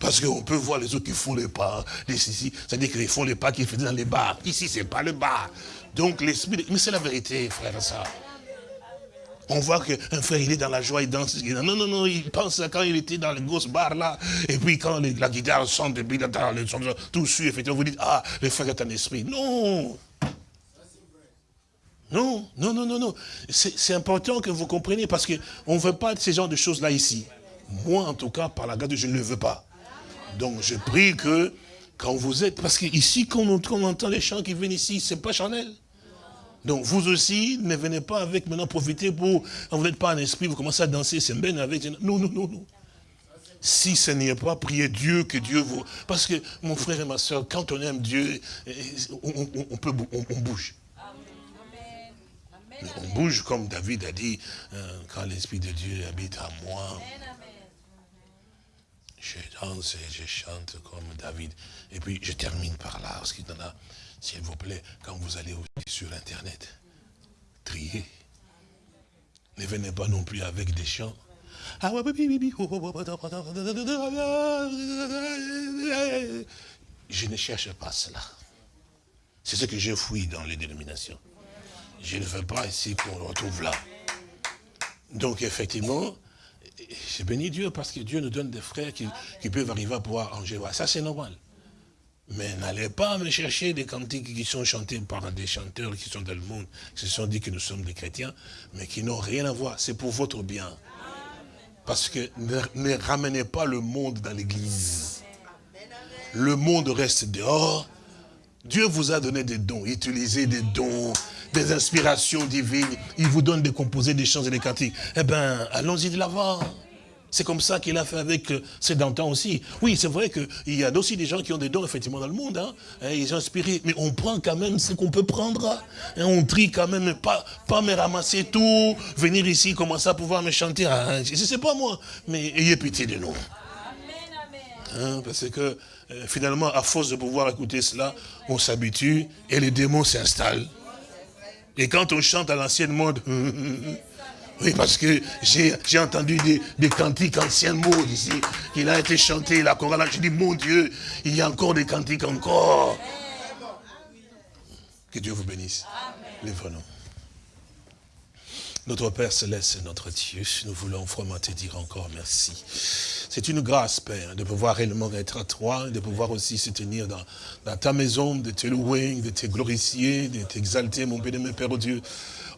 parce qu'on peut voir les autres qui font les pas, c'est-à-dire qu'ils font les pas qu'ils faisaient dans les bars. Ici, c'est pas le bar. Donc l'esprit, mais c'est la vérité, frère, ça. On voit qu'un frère, il est dans la joie, il danse. non, non, non, il pense à quand il était dans le gros bar là. Et puis quand la guitare chante, et puis tout suit, effectivement, vous dites, ah, le frère est un esprit. Non. Non, non, non, non, non. C'est important que vous compreniez parce qu'on ne veut pas de ces genres de choses-là ici. Moi, en tout cas, par la grâce de Dieu, je ne le veux pas. Donc, je prie que quand vous êtes... Parce qu'ici, quand on, entend les chants qui viennent ici, c'est pas charnel. Donc vous aussi, ne venez pas avec maintenant profiter pour, quand vous n'êtes pas un esprit, vous commencez à danser, c'est bien avec. Non, non, non, non. Si ce n'est pas, prier Dieu, que Dieu vous... Parce que, mon frère et ma soeur, quand on aime Dieu, on, peut, on, bouge. On bouge comme David a dit, euh, quand l'Esprit de Dieu habite à moi. Je danse et je chante comme David. Et puis je termine par là, parce qu'il y en a s'il vous plaît, quand vous allez sur Internet, triez. Ne venez pas non plus avec des chants. Je ne cherche pas cela. C'est ce que je fouille dans les dénominations. Je ne veux pas ici qu'on le retrouve là. Donc effectivement, je bénis Dieu parce que Dieu nous donne des frères qui, peuvent arriver à pouvoir en Ça c'est normal. Mais n'allez pas me chercher des cantiques qui sont chantés par des chanteurs qui sont dans le monde, qui se sont dit que nous sommes des chrétiens, mais qui n'ont rien à voir. C'est pour votre bien. Parce que ne, ramenez pas le monde dans l'église. Le monde reste dehors. Dieu vous a donné des dons. Utilisez des dons, des inspirations divines. Il vous donne des composés, des chants et des cantiques. Eh bien, allons-y de l'avant. C'est comme ça qu'il a fait avec euh, ses d'antan aussi. Oui, c'est vrai qu'il y a aussi des gens qui ont des dons, effectivement, dans le monde. Hein. ils sont inspirés. Mais on prend quand même ce qu'on peut prendre. Hein. on trie quand même, pas, pas me ramasser tout, venir ici, commencer à pouvoir me chanter. Hein. Je ne sais pas moi, mais ayez pitié de nous. Hein, parce que euh, finalement, à force de pouvoir écouter cela, on s'habitue et les démons s'installent. Et quand on chante à l'ancienne mode, Oui, parce que j'ai entendu des, des, cantiques anciens mots ici. Il a été chanté, la chorale. Je dis, mon Dieu, il y a encore des cantiques encore. Que Dieu vous bénisse. Les nous Notre Père Céleste, notre Dieu, nous voulons vraiment te dire encore merci. C'est une grâce, Père, de pouvoir réellement être à toi, de pouvoir aussi se tenir dans, dans ta maison, de te louer, de te glorifier, de t'exalter, mon béni, Père, oh Dieu.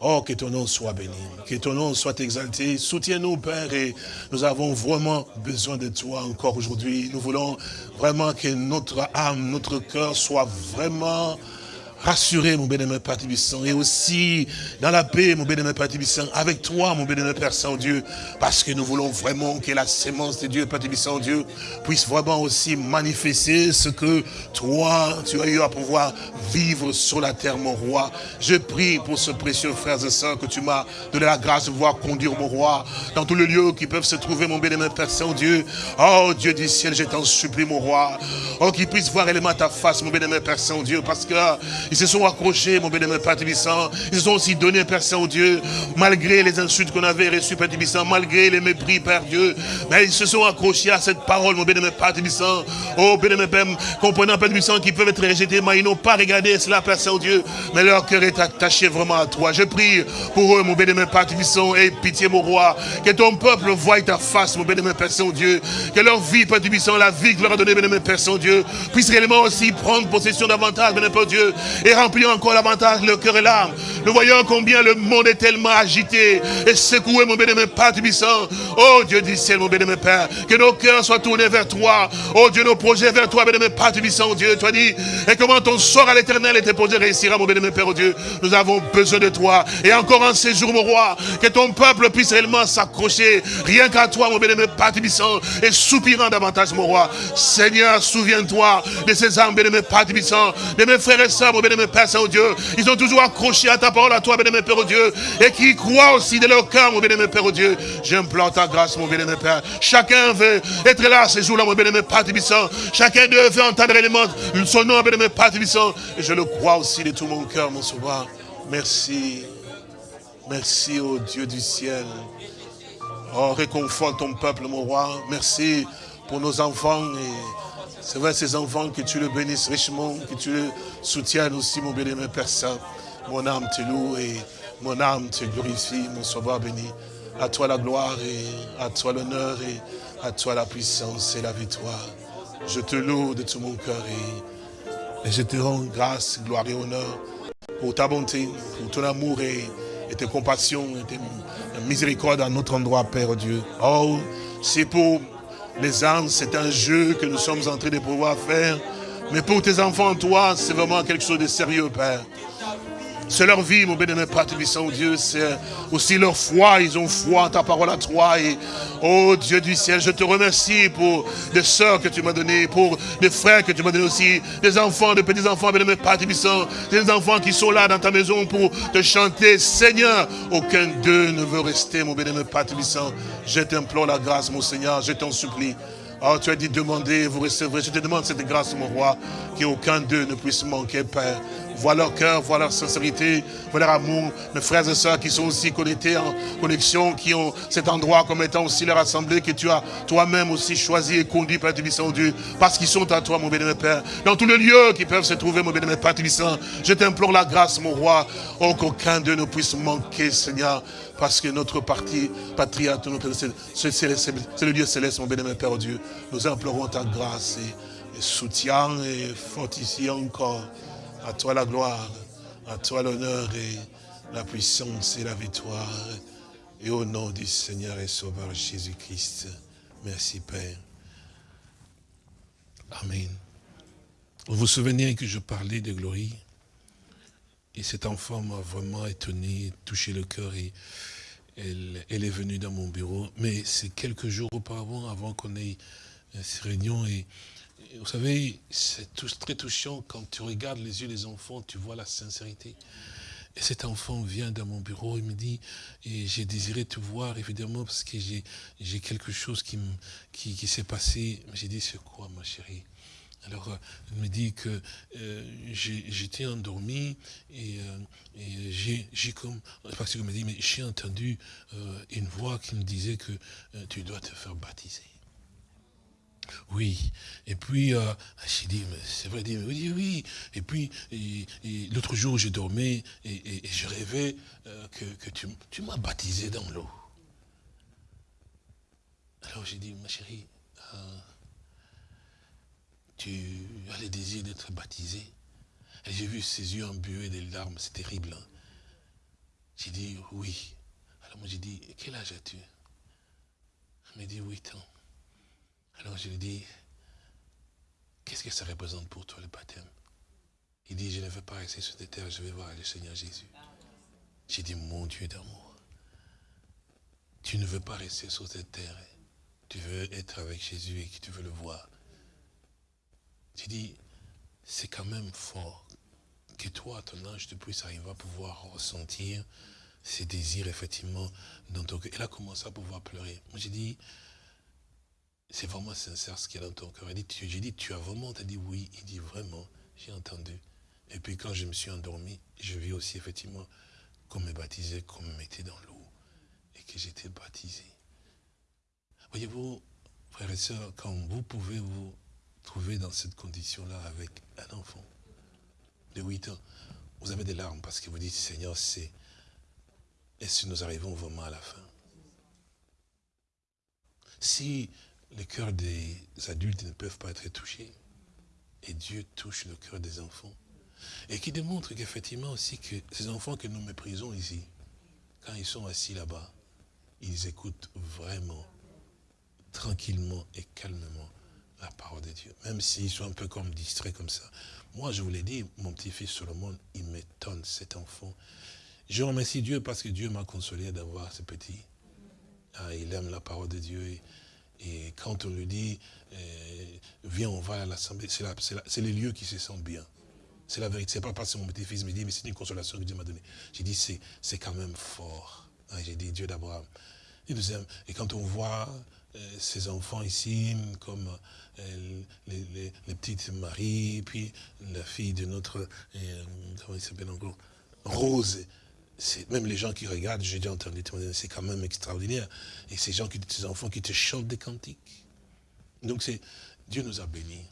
Oh, que ton nom soit béni, que ton nom soit exalté. Soutiens-nous, Père, et nous avons vraiment besoin de toi encore aujourd'hui. Nous voulons vraiment que notre âme, notre cœur soit vraiment rassuré, mon bénémoine Père Tibissant, et aussi dans la paix, mon bénémoine Père Tibissant, avec toi, mon bénémoine Père Saint-Dieu, parce que nous voulons vraiment que la sémence de Dieu, Père Tibissant, Dieu, puisse vraiment aussi manifester ce que toi, tu as eu à pouvoir vivre sur la terre, mon roi. Je prie pour ce précieux frère et sœurs que tu m'as donné la grâce de voir conduire, mon roi, dans tous les lieux qui peuvent se trouver, mon bénémoine Père Saint-Dieu. Oh, Dieu du ciel, je t'en supplie, mon roi. Oh, qu'il puisse voir élément ta face, mon bénémoine Père Saint-Dieu, parce que Ils se sont accrochés, mon bénémoine Père Tibissant. Ils se sont aussi donnés, Père Saint-Dieu, malgré les insultes qu'on avait reçues, Père Tibissant, malgré les mépris, Père Dieu. Mais ils se sont accrochés à cette parole, mon bénémoine Père Tibissant. Oh, bénémoine Père, comprenant, Père Tibissant, qui peuvent être rejetés, mais ils n'ont pas regardé cela, Père Saint-Dieu. Mais leur cœur est attaché vraiment à toi. Je prie pour eux, mon bénémoine Père Tibissant, et pitié, mon roi. Que ton peuple voie ta face, mon bénémoine Père Saint-Dieu. Que leur vie, Père Tibissant, la vie que leur a donnée, bénémoine Père Saint-Dieu, puisse réellement aussi prendre possession davantage, bénémoine Père Dieu, et remplir encore davantage le cœur et l'âme. Nous voyons combien le monde est tellement agité et secoué, mon bénémoine Père Tibissant. Oh Dieu du ciel, mon bénémoine Père, que nos cœurs soient tournés vers toi. Oh Dieu, nos projets vers toi, bénémoine Père Tibissant, Dieu. As dit, et comment ton sort à l'éternel était posé réussira, mon bénémoine Père, oh Dieu. Nous avons besoin de toi. Et encore en ces jours, mon roi, que ton peuple puisse réellement s'accrocher rien qu'à toi, mon bénémoine Père Tibissant, et soupirant davantage, mon roi. Seigneur, souviens-toi de ces âmes, bénémoine Père Tibissant, de mes frères et sœurs, mon bénémoine Père Saint-Dieu. Ils ont toujours accroché à ta parole, à toi, bénémoine Père, oh Dieu, et qui croient aussi de leur cœur, mon bénémoine Père, oh Dieu. J'implore ta grâce, mon bénémoine Père. Chacun veut être là ces jours-là, mon bénémoine Père Tibissant. Chacun d'eux veut entendre l'élément, son nom, bénémoine Père Tibissant. Et je le crois aussi de tout mon cœur, mon sauveur. Merci. Merci, au Dieu du ciel. Oh, réconforte ton peuple, mon roi. Merci pour nos enfants. Et c'est vrai, ces enfants, que tu le bénisses richement, que tu le soutiennes aussi, mon bénémoine Père Saint. Mon âme te loue et mon âme te glorifie, mon sauveur béni. À toi la gloire et à toi l'honneur et à toi la puissance et la victoire. Je te loue de tout mon cœur et, et je te rends grâce, gloire et honneur pour ta bonté, pour ton amour et, et tes compassions et tes miséricordes à notre endroit, Père Dieu. Oh, c'est pour les âmes, c'est un jeu que nous sommes en train de pouvoir faire. Mais pour tes enfants, toi, c'est vraiment quelque chose de sérieux, Père. C'est leur vie, mon bénémoine Père Dieu. C'est aussi leur foi. Ils ont foi ta parole à toi. Et, oh Dieu du ciel, je te remercie pour des sœurs que tu m'as données, pour des frères que tu m'as donnés aussi, des enfants, des petits-enfants, bénémoine Père des enfants qui sont là dans ta maison pour te chanter. Seigneur, aucun d'eux ne veut rester, mon bénémoine Père. Je t'implore la grâce, mon Seigneur, je t'en supplie. Oh, tu as dit demander, vous recevrez. Je te demande cette grâce, mon roi, qu'aucun d'eux ne puisse manquer, Père. Vois leur cœur, vois leur sincérité, vois leur amour. Mes frères et sœurs qui sont aussi connectés en connexion, qui ont cet endroit comme étant aussi leur assemblée que tu as toi-même aussi choisi et conduit, Père Tubissant, Dieu, parce qu'ils sont à toi, mon bénémoine Père. Dans tous les lieux qui peuvent se trouver, mon bénémoine Père Tubissant, je t'implore la grâce, mon roi, oh, qu'aucun d'eux ne puisse manquer, Seigneur, parce que notre parti, patrie, c'est le Dieu céleste, mon bénémoine Père, Dieu. Nous implorons ta grâce et, et soutien et fortifie encore. À toi la gloire, à toi l'honneur et la puissance et la victoire. Et au nom du Seigneur et Sauveur Jésus-Christ. Merci Père. Amen. Vous vous souvenez que je parlais de Glorie? Et cet enfant m'a vraiment étonné, touché le cœur et elle, est venue dans mon bureau. Mais c'est quelques jours auparavant, avant qu'on ait cette réunion et vous savez, c'est très touchant quand tu regardes les yeux des enfants, tu vois la sincérité. Et cet enfant vient dans mon bureau, il me dit, et j'ai désiré te voir, évidemment, parce que j'ai quelque chose qui, qui, qui s'est passé. J'ai dit, c'est quoi, ma chérie? Alors, euh, il me dit que euh, j'étais endormi et, euh, j'ai comme, me dit, mais j'ai entendu une voix qui me disait que tu dois te faire baptiser. Oui. Et puis, euh, j'ai dit, c'est vrai, dit, oui, oui. Et puis, l'autre jour, je dormais et, je rêvais que, tu, m'as baptisé dans l'eau. Alors j'ai dit, ma chérie, tu as le désir d'être baptisé. Et j'ai vu ses yeux embués des larmes, c'est terrible. Hein? J'ai dit, oui. Alors moi j'ai dit, quel âge as-tu? Elle m'a dit, 8 ans. Alors je lui dis, qu'est-ce que ça représente pour toi le baptême? Il dit, je ne veux pas rester sur cette terre, je vais voir le Seigneur Jésus. J'ai dit, mon Dieu d'amour, tu ne veux pas rester sur cette terre, tu veux être avec Jésus et que tu veux le voir. J'ai dit, c'est quand même fort que toi, à ton âge, tu puisses arriver à pouvoir ressentir ces désirs, effectivement, dans ton cœur. Elle a commencé à pouvoir pleurer. Moi, j'ai dit, c'est vraiment sincère ce qu'il y a dans ton cœur. J'ai dit, tu as vraiment, tu as dit oui. Il dit vraiment, j'ai entendu. Et puis quand je me suis endormi, je vis aussi effectivement qu'on me baptisait, qu'on me mettait dans l'eau et que j'étais baptisé. Voyez-vous, frères et sœurs, quand vous pouvez vous trouver dans cette condition-là avec un enfant de 8 ans, vous avez des larmes parce que vous dites, Seigneur, c'est... Est-ce que nous arrivons vraiment à la fin? Si les cœurs des adultes ne peuvent pas être touchés, et Dieu touche le cœur des enfants, et qui démontre qu'effectivement aussi que ces enfants que nous méprisons ici, quand ils sont assis là-bas, ils écoutent vraiment, tranquillement et calmement la parole de Dieu. Même s'ils sont un peu comme distraits comme ça. Moi, je vous l'ai dit, mon petit-fils Solomon, il m'étonne, cet enfant. Je remercie Dieu parce que Dieu m'a consolé d'avoir ce petit. Ah, il aime la parole de Dieu. Et, quand on lui dit, euh, viens, on va à l'assemblée, c'est les lieux qui se sentent bien. C'est la vérité. C'est pas parce que mon petit-fils me dit, mais c'est une consolation que Dieu m'a donnée. J'ai dit, c'est quand même fort. Ah, j'ai dit, Dieu d'Abraham. Et quand on voit euh, ces enfants ici, comme les, petites Marie, puis la fille de notre, euh, comment il s'appelle encore, Rose, même les gens qui regardent, j'ai déjà entendu c'est quand même extraordinaire. Et ces gens, qui, ces enfants qui te chantent des cantiques. Donc c'est Dieu nous a bénis.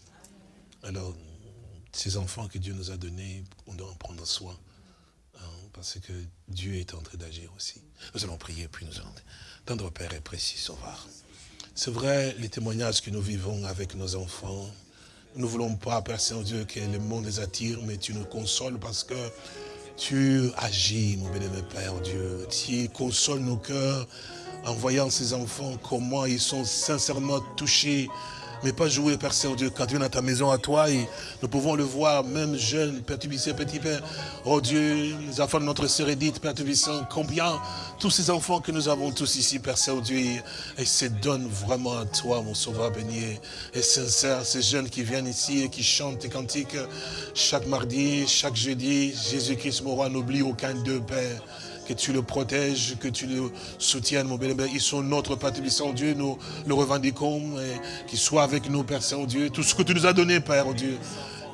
Alors, ces enfants que Dieu nous a donnés, on doit en prendre soin. Hein, parce que Dieu est en train d'agir aussi. Nous allons prier, puis nous allons. Tendre Père et précis Sauveur. C'est vrai, les témoignages que nous vivons avec nos enfants, nous ne voulons pas, Père Saint-Dieu, que le monde les attire, mais tu nous consoles parce que tu agis, mon bénémoine Père Dieu. Tu consoles nos cœurs en voyant ces enfants, comment ils sont sincèrement touchés mais pas jouer, Père Saint-Dieu. Quand tu viens dans ta maison à toi, et nous pouvons le voir, même jeune, Père Tubissé, petit Père. Oh Dieu, les enfants de notre sœur Edith, Père combien tous ces enfants que nous avons tous ici, Père Saint-Dieu, et se donnent vraiment à toi, mon sauveur béni et sincère, ces jeunes qui viennent ici et qui chantent tes cantiques chaque mardi, chaque jeudi. Jésus-Christ, mon roi, n'oublie aucun d'eux, Père que tu le protèges, que tu le soutiennes, mon bien Ils sont notre Père Saint-Dieu, nous le revendiquons, et qu'ils soient avec nous, Père Saint-Dieu. Tout ce que tu nous as donné, Père Dieu,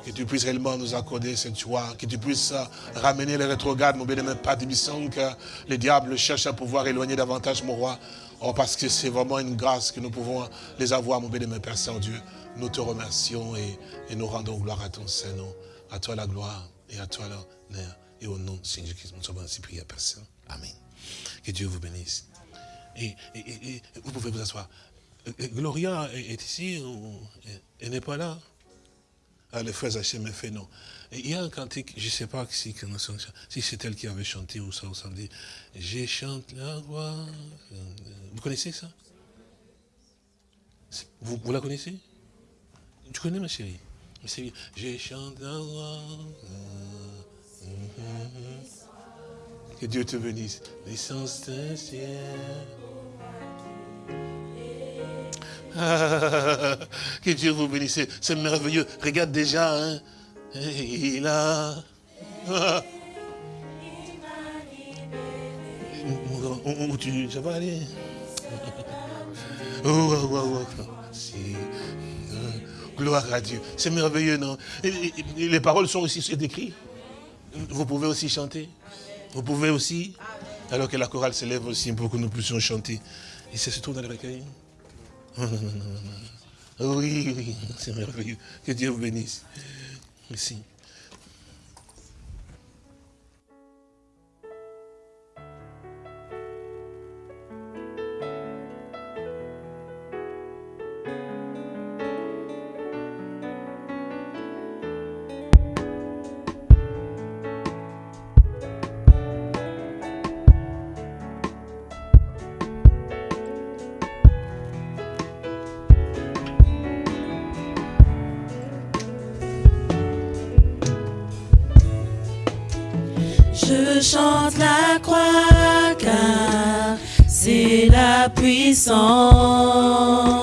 que tu puisses réellement nous accorder cette joie, que tu puisses ramener les rétrogrades, mon bien-aimé Père que les diables cherchent à pouvoir éloigner davantage, mon roi. Oh, parce que c'est vraiment une grâce que nous pouvons les avoir, mon bien-aimé Père Saint-Dieu. Nous te remercions et, et, nous rendons gloire à ton Saint-Nom. À toi la gloire et à toi l'honneur. Et au nom de Seigneur Christ, nous sommes ainsi priés à personne. Amen. Que Dieu vous bénisse. Et, vous pouvez vous asseoir. Euh, euh, Gloria est ici, elle n'est pas là? Ah, le frère Hachem me fait non. il y a un cantique, je ne sais pas si, c'est elle qui avait chanté ou ça, ou ça dit, je chante la voix. Vous connaissez ça? Vous, la connaissez? Tu connais ma chérie? Je chante la voix. Que Dieu te bénisse. L'essence que Dieu vous bénisse. C'est merveilleux. Regarde déjà. Hein. Il a... Où tu ça va aller? Oh, oh, oh, Gloire à Dieu. C'est merveilleux, non? Les paroles sont aussi écrites. Vous pouvez aussi chanter. Vous pouvez aussi, alors que la chorale s'élève aussi pour que nous puissions chanter. Et c'est surtout dans les recueils. Oui, oui, c'est merveilleux. Que Dieu vous bénisse. Merci. Puissance